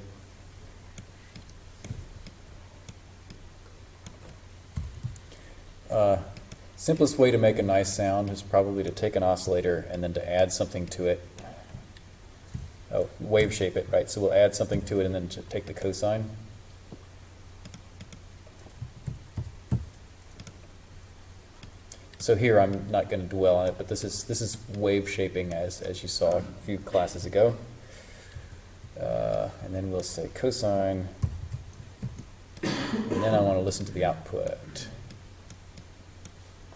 Uh, Simplest way to make a nice sound is probably to take an oscillator and then to add something to it. Oh, wave shape it, right? So we'll add something to it and then take the cosine. So here I'm not going to dwell on it, but this is this is wave shaping as as you saw a few classes ago. Uh, and then we'll say cosine, and then I want to listen to the output.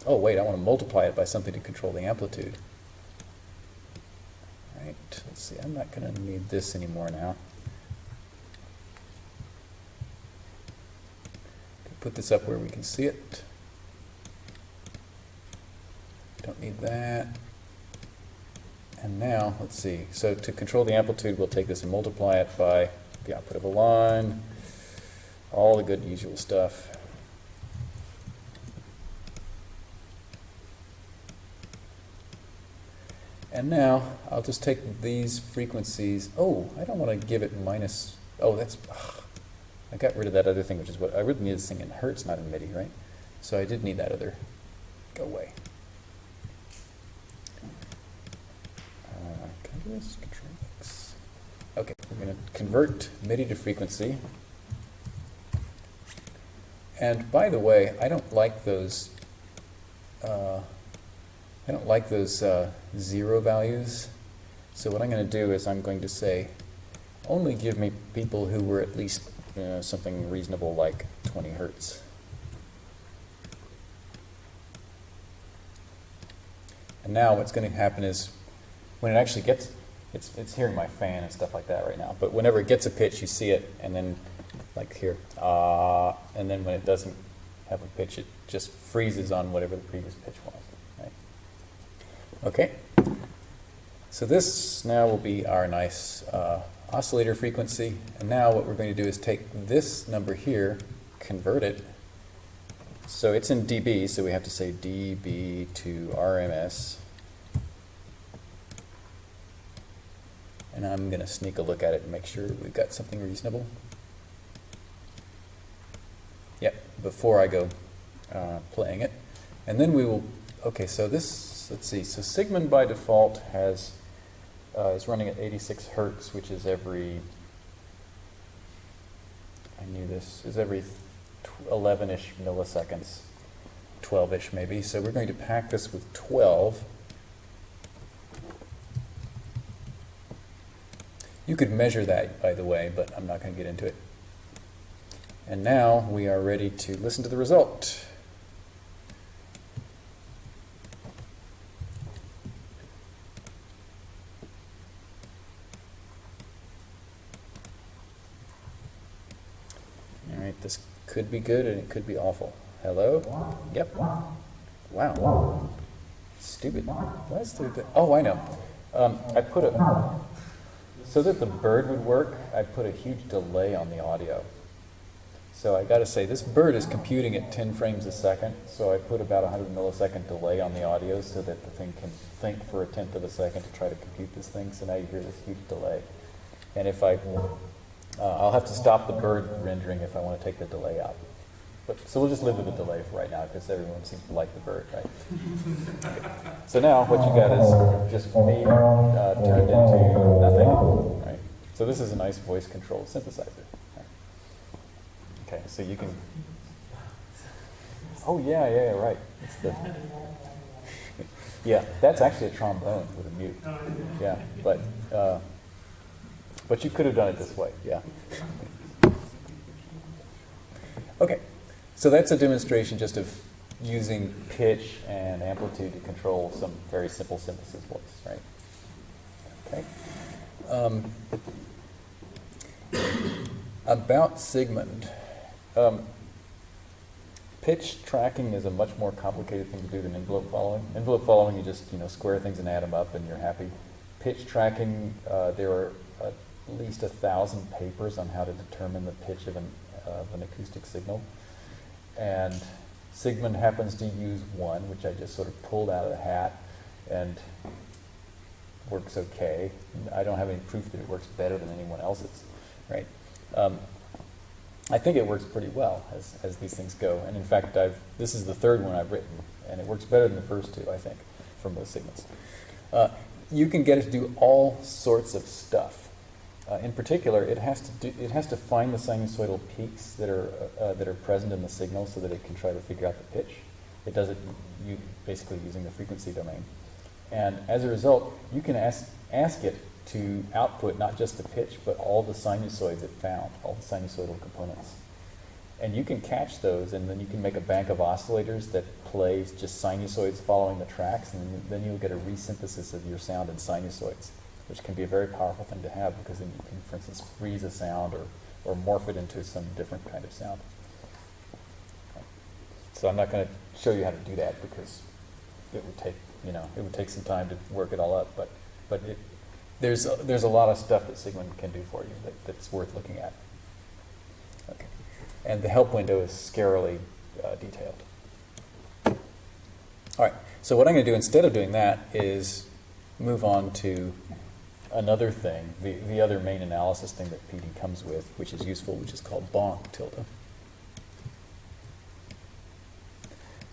Oh wait, I want to multiply it by something to control the amplitude. Right. Let's see. I'm not going to need this anymore now. Put this up where we can see it. Don't need that. And now, let's see. So to control the amplitude, we'll take this and multiply it by the output of a line, all the good usual stuff. And now I'll just take these frequencies. Oh, I don't want to give it minus. Oh, that's. ugh. I got rid of that other thing, which is what I really need this thing in hertz, not in MIDI, right? So I did need that other. Go away. Okay, we're going to convert MIDI to frequency. And by the way, I don't like those. Uh, I don't like those uh, zero values. So what I'm going to do is I'm going to say, only give me people who were at least you know, something reasonable like 20 hertz. And now what's going to happen is when it actually gets, it's, it's hearing my fan and stuff like that right now, but whenever it gets a pitch, you see it, and then like here, ah, and then when it doesn't have a pitch, it just freezes on whatever the previous pitch was. Right? Okay. So this now will be our nice uh, oscillator frequency. And now what we're going to do is take this number here, convert it. So it's in dB, so we have to say dB to RMS. And I'm going to sneak a look at it and make sure we've got something reasonable. Yep, before I go uh, playing it. And then we will, okay, so this, let's see, so Sigmund by default has, uh, is running at 86 hertz, which is every, I knew this, is every 11-ish milliseconds, 12-ish maybe. So we're going to pack this with 12. You could measure that, by the way, but I'm not going to get into it. And now we are ready to listen to the result. All right, this could be good and it could be awful. Hello? Yep. Wow. Stupid. What's the, oh, I know. Um, I put a, so that the bird would work, I put a huge delay on the audio. So I got to say, this bird is computing at 10 frames a second, so I put about 100 millisecond delay on the audio so that the thing can think for a tenth of a second to try to compute this thing. So now you hear this huge delay. And if I, uh, I'll have to stop the bird rendering if I want to take the delay out. But, so we'll just live with the delay for right now because everyone seems to like the bird, right? So now what you got is just me uh, turned into nothing, right? So this is a nice voice control synthesizer. Okay, so you can. Oh yeah, yeah, yeah right. It's the. yeah, that's actually a trombone with a mute. Yeah, but uh, but you could have done it this way. Yeah. Okay, so that's a demonstration just of using pitch and amplitude to control some very simple synthesis voice, right? Okay. Um, about Sigmund. Um, pitch tracking is a much more complicated thing to do than envelope following. Envelope following, you just you know square things and add them up, and you're happy. Pitch tracking, uh, there are at least a thousand papers on how to determine the pitch of an, uh, of an acoustic signal, and Sigmund happens to use one, which I just sort of pulled out of the hat, and works okay. I don't have any proof that it works better than anyone else's, right? Um, I think it works pretty well as, as these things go. And in fact, I've, this is the third one I've written, and it works better than the first two, I think, from those signals. Uh, you can get it to do all sorts of stuff. Uh, in particular, it has to do, it has to find the sinusoidal peaks that are uh, uh, that are present in the signal, so that it can try to figure out the pitch. It does it you, basically using the frequency domain, and as a result, you can ask ask it to output not just the pitch, but all the sinusoids it found, all the sinusoidal components. And you can catch those, and then you can make a bank of oscillators that plays just sinusoids following the tracks, and then you'll get a resynthesis of your sound in sinusoids, which can be a very powerful thing to have because then you can, for instance, freeze a sound or, or morph it into some different kind of sound. So I'm not going to show you how to do that because it would take, you know, it would take some time to work it all up, but, but it, there's, a, there's a lot of stuff that Sigmund can do for you that, that's worth looking at. Okay. And the help window is scarily uh, detailed. All right, so what I'm going to do instead of doing that is move on to another thing, the, the other main analysis thing that PD comes with, which is useful, which is called bonk tilde.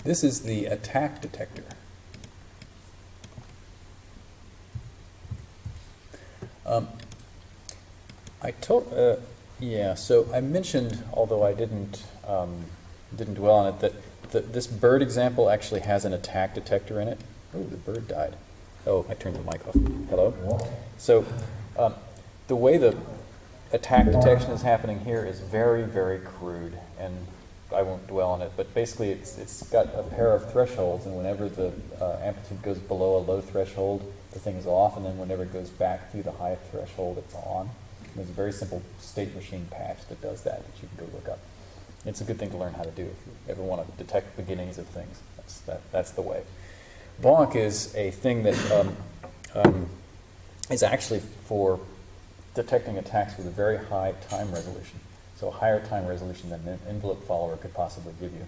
This is the attack detector. Um, I told, uh, yeah. So I mentioned, although I didn't um, didn't dwell on it, that the, this bird example actually has an attack detector in it. Oh, the bird died. Oh, I turned the mic off. Hello. So um, the way the attack detection is happening here is very, very crude, and I won't dwell on it. But basically, it's it's got a pair of thresholds, and whenever the uh, amplitude goes below a low threshold, the thing is off, and then whenever it goes back through the high threshold, it's on. And there's a very simple state machine patch that does that that you can go look up. It's a good thing to learn how to do if you ever want to detect beginnings of things. That's, that, that's the way. Bonk is a thing that um, um, is actually for detecting attacks with a very high time resolution. So a higher time resolution than an envelope follower could possibly give you.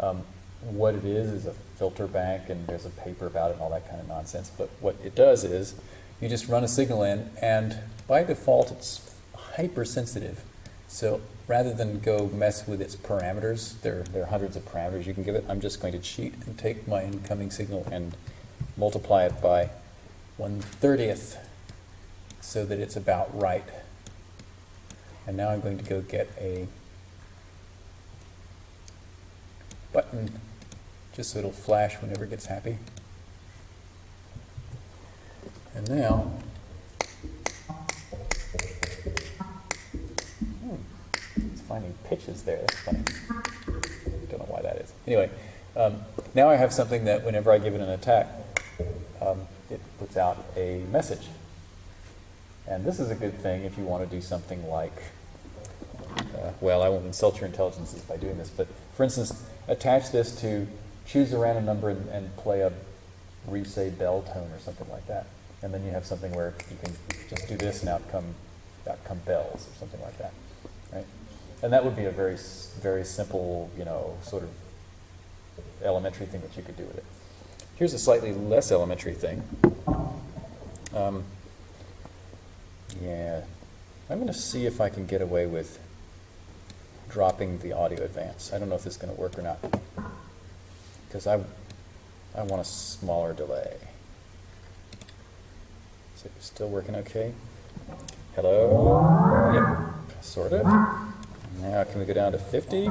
Um, what it is is a filter bank, and there's a paper about it and all that kind of nonsense. But what it does is you just run a signal in, and by default, it's hypersensitive. So rather than go mess with its parameters, there, there are hundreds of parameters you can give it. I'm just going to cheat and take my incoming signal and multiply it by 1 30th so that it's about right. And now I'm going to go get a button just so it'll flash whenever it gets happy. And now, hmm, it's finding pitches there. That's funny. Don't know why that is. Anyway, um, now I have something that whenever I give it an attack, um, it puts out a message. And this is a good thing if you want to do something like, uh, well, I won't insult your intelligences by doing this, but for instance, attach this to choose a random number and, and play a Risset bell tone or something like that. And then you have something where you can just do this and out come, out come bells or something like that? And that would be a very, very simple, you know, sort of elementary thing that you could do with it. Here's a slightly less elementary thing. Um, yeah, I'm going to see if I can get away with dropping the audio advance. I don't know if this is going to work or not because I, I want a smaller delay. Is it still working okay? Hello? Yep, sort of. Now can we go down to 50?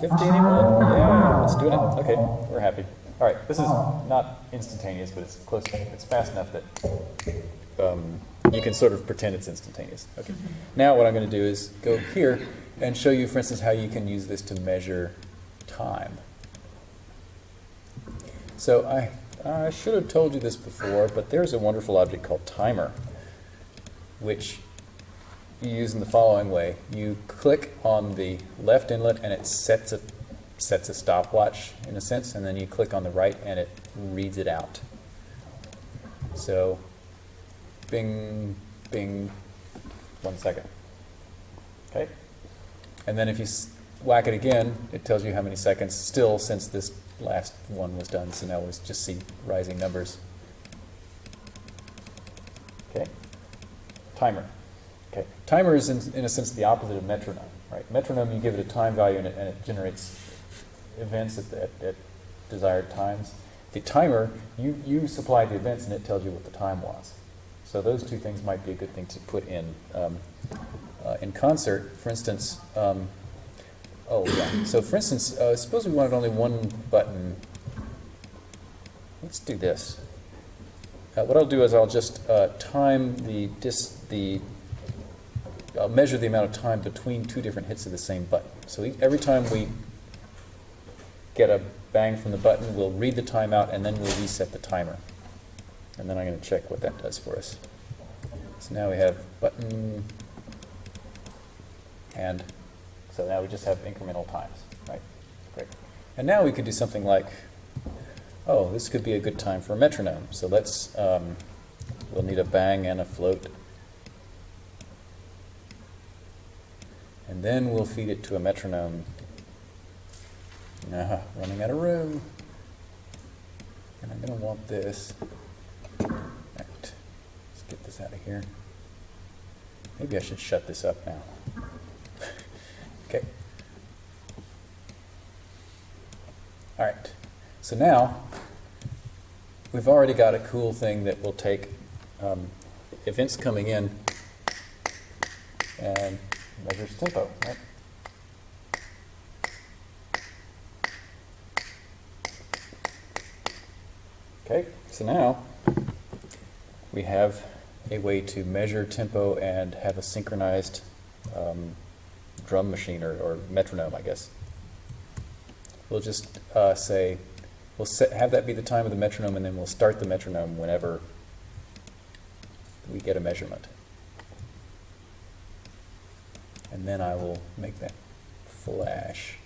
50 anyone? Yeah, let's do it. Okay, we're happy. All right, this is not instantaneous, but it's close. It's fast enough that um, you can sort of pretend it's instantaneous. Okay. Now what I'm going to do is go here and show you, for instance, how you can use this to measure time. So I, I should have told you this before, but there's a wonderful object called timer, which you use in the following way. You click on the left inlet and it sets a, sets a stopwatch in a sense, and then you click on the right and it reads it out. So bing, bing, one second. Okay? And then if you whack it again, it tells you how many seconds still since this last one was done, so now we just see rising numbers. Okay, timer. Okay, timer is in, in a sense the opposite of metronome, right? Metronome, you give it a time value and it, and it generates events at, at, at desired times. The timer, you, you supply the events and it tells you what the time was. So those two things might be a good thing to put in um, uh, in concert. For instance, um, oh yeah. So for instance, uh, suppose we wanted only one button. Let's do this. Uh, what I'll do is I'll just uh, time the dis the I'll measure the amount of time between two different hits of the same button. So every time we get a bang from the button, we'll read the timeout and then we'll reset the timer. And then I'm going to check what that does for us. So now we have button and so now we just have incremental times, right? Great. And now we could do something like, oh, this could be a good time for a metronome. So let's, um, we'll need a bang and a float. And then we'll feed it to a metronome. Ah, running out of room. And I'm going to want this. Let's get this out of here. Maybe I should shut this up now. okay. All right. So now we've already got a cool thing that will take um, events coming in and measures tempo, right? Okay, so now we have a way to measure tempo and have a synchronized um, drum machine or, or metronome, I guess. We'll just uh, say, we'll set, have that be the time of the metronome, and then we'll start the metronome whenever we get a measurement. Then I will make that flash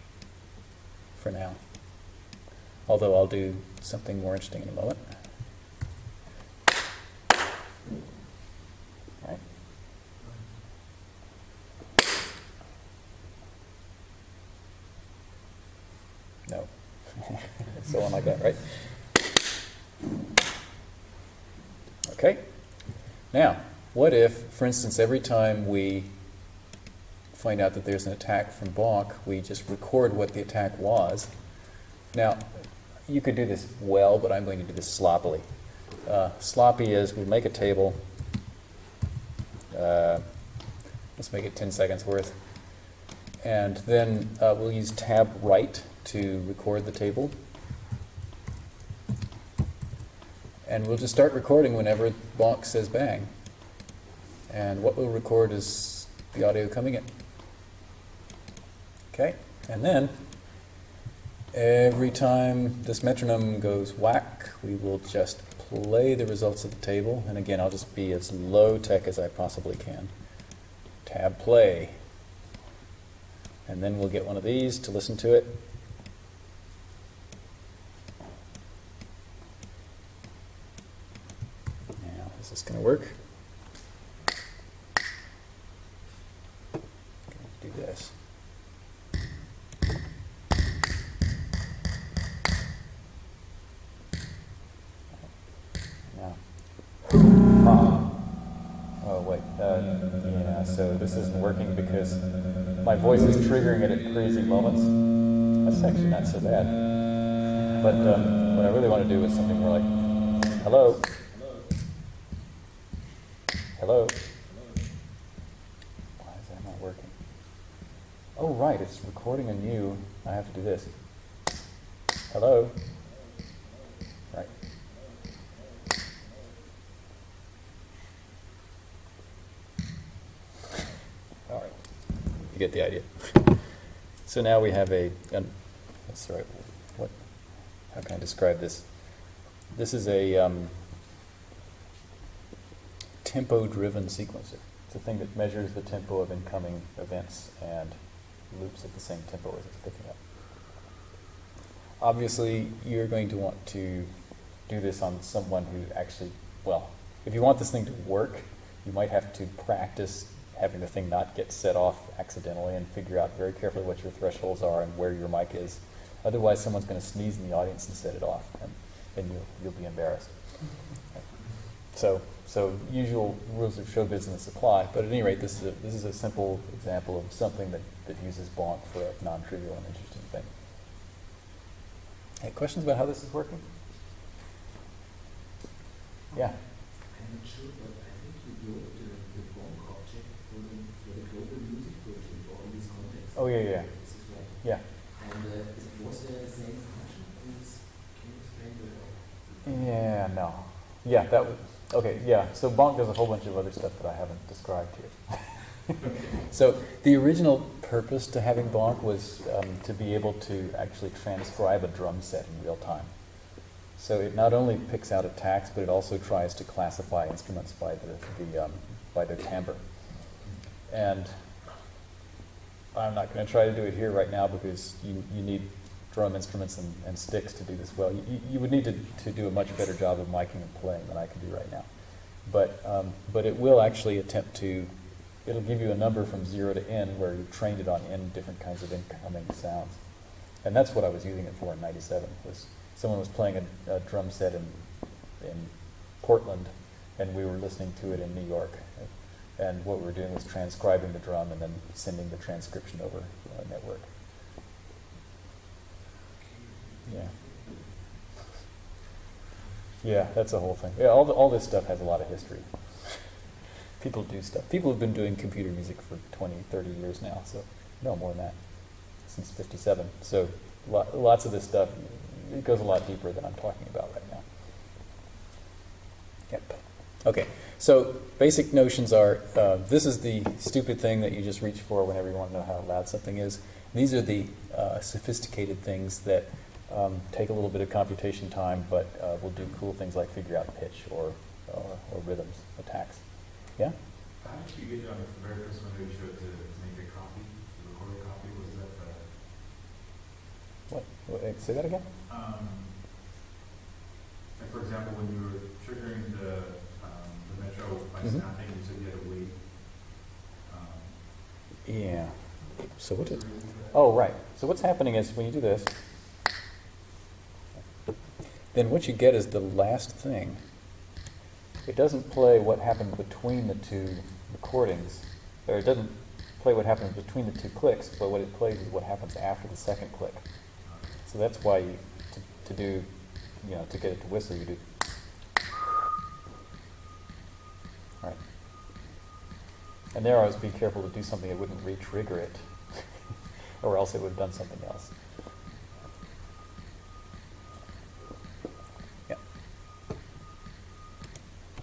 for now. Although I'll do something more interesting in a moment. Right. No. so on like that, right? Okay. Now, what if, for instance, every time we find out that there's an attack from bonk, we just record what the attack was. Now, you could do this well, but I'm going to do this sloppily. Uh, sloppy is we make a table. Uh, let's make it 10 seconds worth. And then uh, we'll use tab right to record the table. And we'll just start recording whenever bonk says bang. And what we'll record is the audio coming in. And then every time this metronome goes whack, we will just play the results of the table. And again, I'll just be as low tech as I possibly can. Tab play. And then we'll get one of these to listen to it. But um, what I really want to do is something more like, hello? Hello? Why is that not working? Oh, right, it's recording you. I have to do this. Hello? Right. All right. You get the idea. So now we have a, that's right, how can I describe this? This is a um, tempo-driven sequencer. It's a thing that measures the tempo of incoming events and loops at the same tempo as it's picking up. Obviously, you're going to want to do this on someone who actually, well, if you want this thing to work, you might have to practice having the thing not get set off accidentally and figure out very carefully what your thresholds are and where your mic is. Otherwise, someone's going to sneeze in the audience and set it off, and then you'll, you'll be embarrassed. So, so usual rules of show business apply, but at any rate, this is a, this is a simple example of something that, that uses bonk for a non-trivial and interesting thing. Any questions about how this is working? Yeah. I'm not sure, but I think you wrote the, the Bonk object for the, for the global music version for all these contexts. Oh, yeah, yeah. This is right. Yeah. And uh, is- was there the same function? Can you s- can you explain the? Yeah, no. Yeah, that was, okay, yeah. So Bonk does a whole bunch of other stuff that I haven't described here. so the original purpose to having Bonk was um, to be able to actually transcribe a drum set in real time. So it not only picks out attacks, but it also tries to classify instruments by the, the um, by their timbre. And I'm not going to try to do it here right now because you, you need drum instruments and, and sticks to do this well. You, you- would need to, to do a much better job of miking and playing than I can do right now. But, um, but it will actually attempt to, it'll give you a number from zero to n where you've trained it on n different kinds of incoming sounds. And that's what I was using it for in 97, was someone was playing a, a drum set in, in Portland, and we were listening to it in New York. And what we were doing was transcribing the drum and then sending the transcription over uh, network. Yeah. Yeah, that's the whole thing. Yeah, all, the, all this stuff has a lot of history. People do stuff. People have been doing computer music for 20, 30 years now, so no more than that, since 57. So lo- lots of this stuff, it goes a lot deeper than I'm talking about right now. Yep. Okay, so basic notions are, uh, this is the stupid thing that you just reach for whenever you want to know how loud something is. These are the uh, sophisticated things that um, take a little bit of computation time, but uh, will do cool things like figure out pitch or, or, or rhythms, attacks. Yeah? How did you get on the very first one that you showed to make a copy, to record a copy? Was that the, What? what eh, say that again? um, like for example, when you were triggering the, um, the metro by Mhm. snapping, you said you had to wait. Um, Yeah. So what did, there a reason for that? Oh, right. So what's happening is when you do this, then what you get is the last thing. It doesn't play what happened between the two recordings, or it doesn't play what happened between the two clicks, but what it plays is what happens after the second click. So that's why you, to, to do, you know, to get it to whistle, you do. Right. And there I was being careful to do something that wouldn't re-trigger it, or else it would have done something else.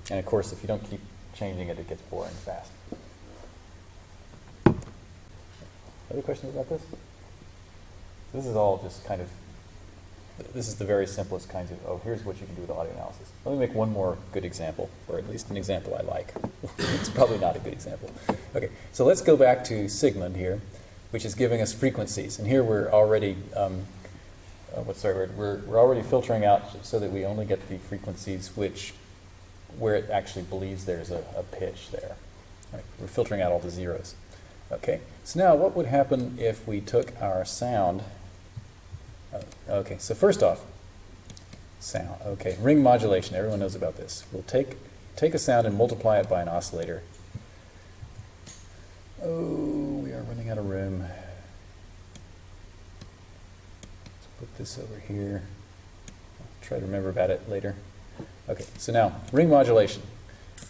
And of course, if you don't keep changing it, it gets boring fast. Other questions about this? This is all just kind of, this is the very simplest kinds of, oh, here's what you can do with audio analysis. Let me make one more good example, or at least an example I like. it's probably not a good example. Okay, so let's go back to Sigmund here, which is giving us frequencies. And here we're already, um, uh, what's the word? We're, we're already filtering out so that we only get the frequencies which, where it actually believes there's a, a pitch there. Right, We're filtering out all the zeros. Okay, so now what would happen if we took our sound? uh, Okay, so first off, sound. Okay, ring modulation. Everyone knows about this. We'll take take a sound and multiply it by an oscillator. Oh, we are running out of room. Let's put this over here. I'll try to remember about it later. Okay, so now ring modulation.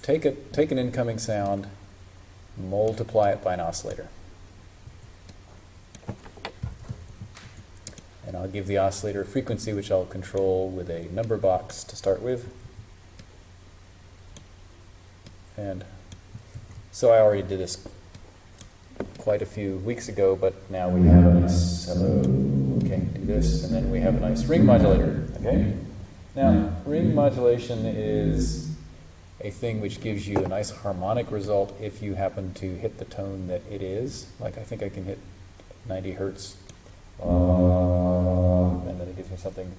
Take a take an incoming sound, multiply it by an oscillator. And I'll give the oscillator a frequency which I'll control with a number box to start with. And so I already did this quite a few weeks ago, but now we have a nice, hello, okay, do this, and then we have a nice ring modulator, okay? Now, ring modulation is a thing which gives you a nice harmonic result if you happen to hit the tone that it is. Like I think I can hit 90 hertz, uh, and then it gives me something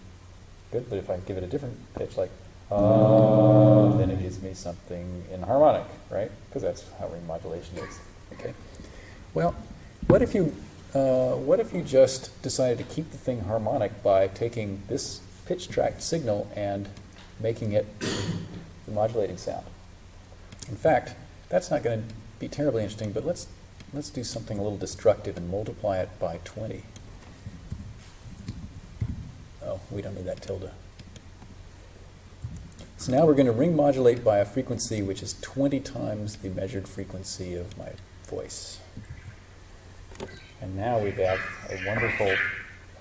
good. But if I give it a different pitch, like uh, then it gives me something inharmonic, right? Because that's how ring modulation is. Okay. Well, what if you uh, what if you just decided to keep the thing harmonic by taking this pitch tracked signal and making it the modulating sound. In fact, that's not going to be terribly interesting, but let's, let's do something a little destructive and multiply it by 20. Oh, we don't need that tilde. So now we're going to ring modulate by a frequency which is 20 times the measured frequency of my voice. And now we have a wonderful,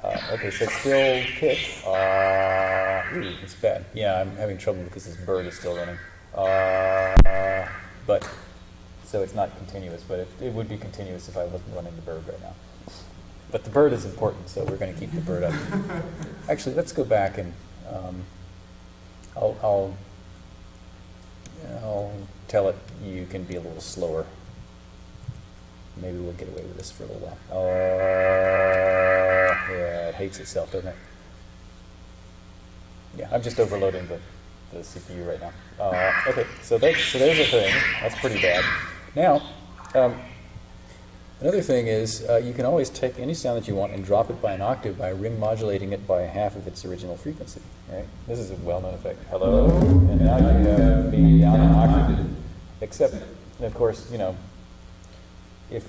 uh, okay, so it's still pitch. Uh, ooh, it's bad. Yeah, I'm having trouble because this bird is still running. Uh, but, so it's not continuous, but it, it would be continuous if I wasn't running the bird right now. But the bird is important, so we're going to keep the bird up. Actually, let's go back and um, I'll, I'll, I'll tell it you can be a little slower. Maybe we'll get away with this for a little while. Uh, yeah, it hates itself, doesn't it? Yeah, I'm just overloading the, the CPU right now. Uh, okay, so, that, so there's a thing. That's pretty bad. Now, um, another thing is uh, you can always take any sound that you want and drop it by an octave by ring modulating it by half of its original frequency. Right? This is a well-known effect. Hello, and now you have down an octave. Except, of course, you know, if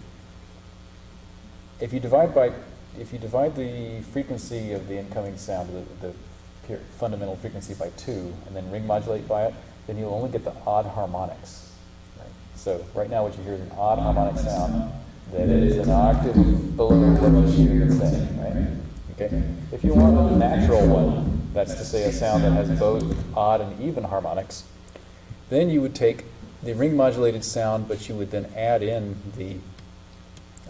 if you divide by if you divide the frequency of the incoming sound, the, the fundamental frequency by two, and then ring modulate by it, then you'll only get the odd harmonics. Right? So right now, what you hear is an odd harmonic sound that is an octave below what you are saying. Right? Okay. If you want a natural one, that's to say a sound that has both odd and even harmonics, then you would take the ring modulated sound, but you would then add in the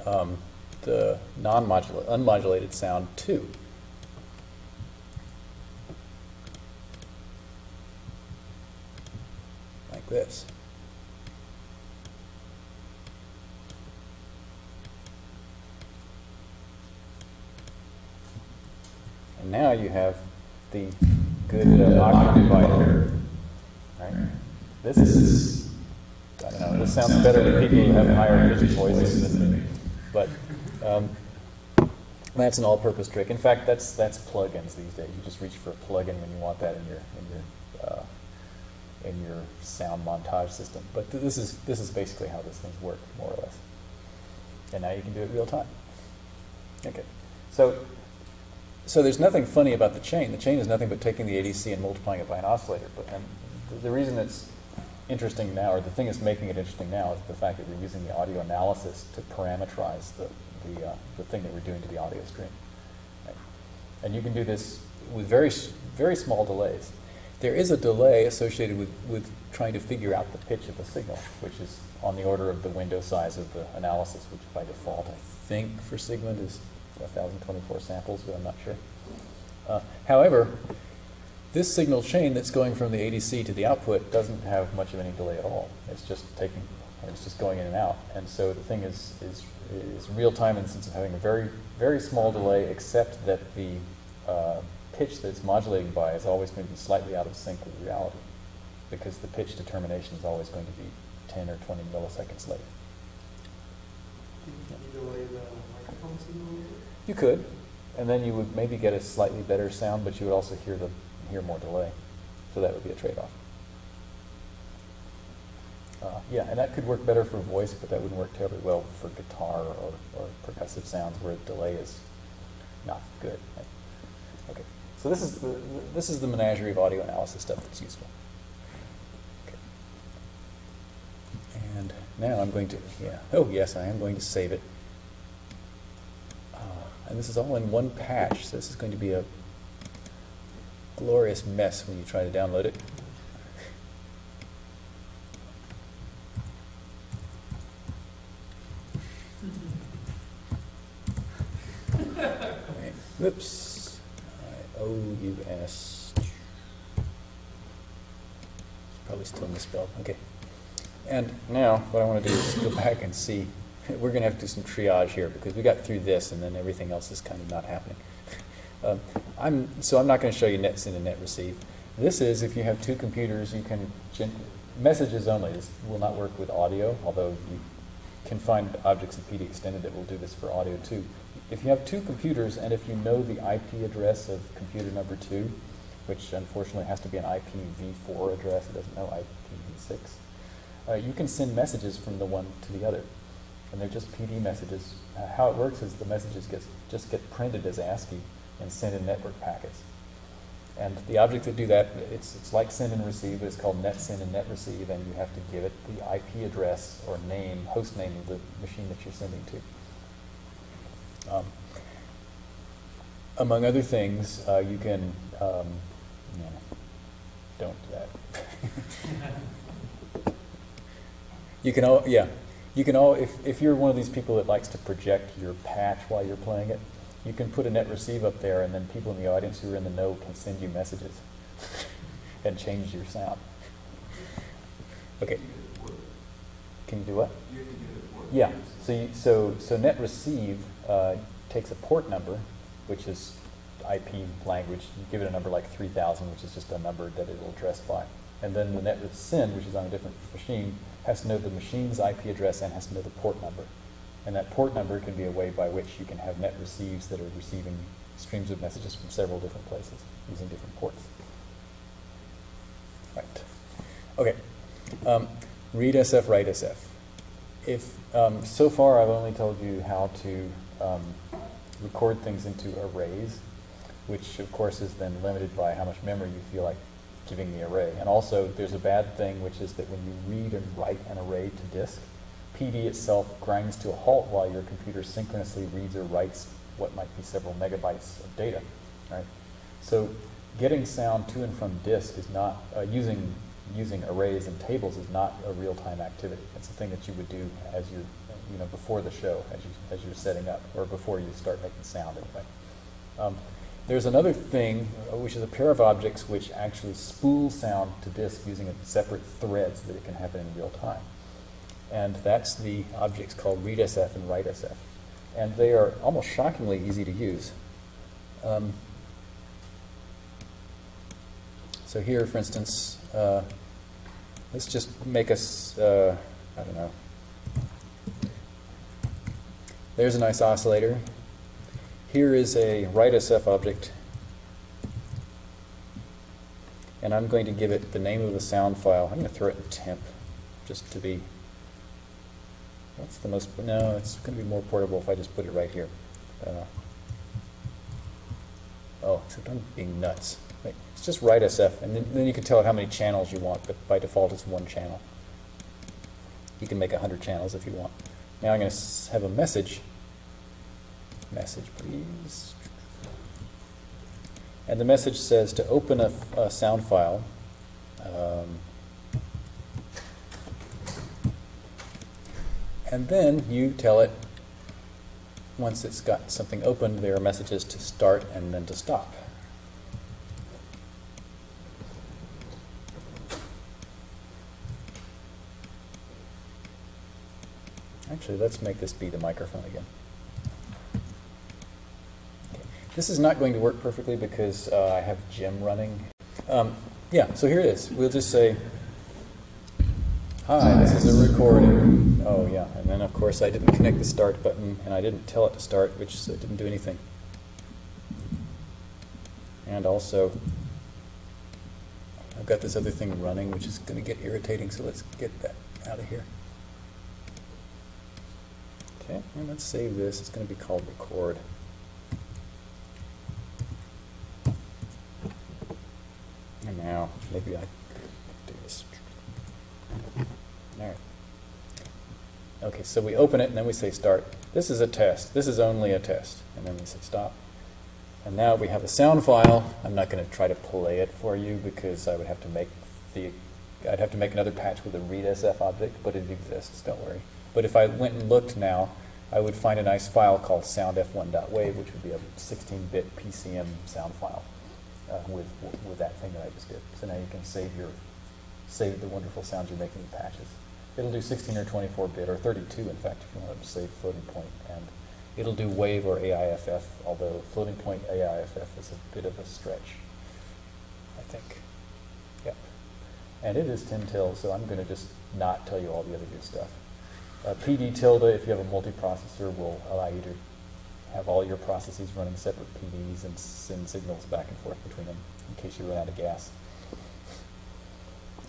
um, the non-modulated, unmodulated sound too. Like this. And now you have the good uh, octave divider. Right? This is, Know, this sounds better to people who have higher pitched voices than me. But um, that's an all-purpose trick. In fact, that's that's plugins these days. You just reach for a plugin when you want that in your in your uh, in your sound montage system. But th- this is this is basically how these things work, more or less. And now you can do it real time. Okay, so so there's nothing funny about the chain. The chain is nothing but taking the ADC and multiplying it by an oscillator. But the reason it's interesting now, or the thing that's making it interesting now, is the fact that we're using the audio analysis to parameterize the the, uh, the thing that we're doing to the audio stream. Right? And you can do this with very very small delays. There is a delay associated with, with trying to figure out the pitch of a signal, which is on the order of the window size of the analysis, which by default I think for Sigmund is 1,024 samples, but I'm not sure. Uh, however, this signal chain that's going from the ADC to the output doesn't have much of any delay at all. It's just taking, it's just going in and out. And so the thing is, is, is real time in the sense of having a very, very small delay, except that the uh, pitch that it's modulating by is always going to be slightly out of sync with reality, because the pitch determination is always going to be 10 or 20 milliseconds late. Can you delay the microphone signal? You could, and then you would maybe get a slightly better sound, but you would also hear the hear more delay. So that would be a trade-off. Uh, yeah, and that could work better for voice, but that wouldn't work terribly well for guitar or, or percussive sounds where delay is not good. Okay, so this is the, this is the menagerie of audio analysis stuff that's useful. Okay. And now I'm going to, yeah, oh yes, I am going to save it. Uh, and this is all in one patch, so this is going to be a glorious mess when you try to download it. Right. Whoops. I-O-U-S. Probably still misspelled. Okay. And now what I want to do is go back and see. We're going to have to do some triage here because we got through this and then everything else is kind of not happening. Um, I'm, so I'm not going to show you net send and net receive. This is if you have two computers, you can messages only. This will not work with audio, although you can find objects in PD extended that will do this for audio too. If you have two computers and if you know the IP address of computer number two, which unfortunately has to be an IPv4 address. It doesn't know IPv6. Uh, you can send messages from the one to the other, and they're just PD messages. Uh, how it works is the messages get, just get printed as ASCII and send in network packets. And the objects that do that, it's, it's like send and receive, but it's called net send and net receive, and you have to give it the IP address or name, host name of the machine that you're sending to. Um, among other things, uh, you can, um, no, don't do that. you can all, yeah, you can all, if, if you're one of these people that likes to project your patch while you're playing it, you can put a net receive up there and then people in the audience who are in the know can send you messages and change your sound. Okay. Can you do what? Yeah. So you, so so net receive uh, takes a port number, which is IP language. You give it a number like 3000, which is just a number that it will address by. And then the net send, which is on a different machine, has to know the machine's IP address and has to know the port number. And that port number can be a way by which you can have net receives that are receiving streams of messages from several different places using different ports. Right. Okay. Um, readsf, write SF. If um, so far I've only told you how to um, record things into arrays, which of course is then limited by how much memory you feel like giving the array. And also there's a bad thing, which is that when you read and write an array to disk, PD itself grinds to a halt while your computer synchronously reads or writes what might be several megabytes of data, right? So getting sound to and from disk is not, uh, using, using arrays and tables is not a real-time activity. It's a thing that you would do as you're, you know, before the show, as, you, as you're setting up, or before you start making sound anyway. Um, there's another thing, uh, which is a pair of objects which actually spool sound to disk using a separate thread so that it can happen in real time and that's the objects called readsf and writesf. And they are almost shockingly easy to use. Um, so here, for instance, uh, let's just make us, uh, I don't know. There's a nice oscillator. Here is a writesf object. And I'm going to give it the name of the sound file. I'm going to throw it in temp just to be that's the most, no, it's going to be more portable if I just put it right here. Uh, oh, except I'm being nuts. Wait, it's just writesf, and then, then you can tell it how many channels you want, but by default it's one channel. You can make 100 channels if you want. Now I'm going to have a message. Message, please. And the message says to open a, a sound file. Um, And then you tell it, once it's got something open there are messages to start and then to stop. Actually, let's make this be the microphone again. Okay. This is not going to work perfectly because uh, I have Gem running. Um, yeah, so here it is. We'll just say, Hi, this is a recording. Oh yeah, and then of course I didn't connect the start button and I didn't tell it to start, which so didn't do anything. And also, I've got this other thing running, which is going to get irritating, so let's get that out of here. Okay, and let's save this. It's going to be called record. And now, maybe I do this. All right. Okay, so we open it and then we say start. This is a test. This is only a test. And then we say stop. And now we have a sound file. I'm not going to try to play it for you because I would have to make the I'd have to make another patch with a readsf object, but it exists, don't worry. But if I went and looked now, I would find a nice file called soundf1.wave, which would be a 16-bit PCM sound file uh, with, with that thing that I just did. So now you can save your save the wonderful sounds you're making in patches. It'll do 16 or 24 bit, or 32 in fact, if you want to save floating point. And it'll do WAVE or AIFF, although floating point AIFF is a bit of a stretch, I think. Yep. And it is 10 till, so I'm going to just not tell you all the other good stuff. Uh, PD tilde, if you have a multiprocessor, will allow you to have all your processes running separate PDs and send signals back and forth between them in case you run out of gas.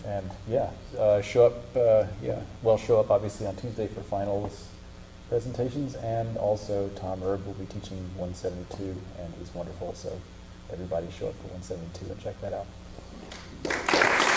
And yeah, uh, show up. Uh, yeah, well, show up obviously on Tuesday for finals presentations, and also Tom Erbe will be teaching 172, and he's wonderful. So everybody show up for 172 and check that out.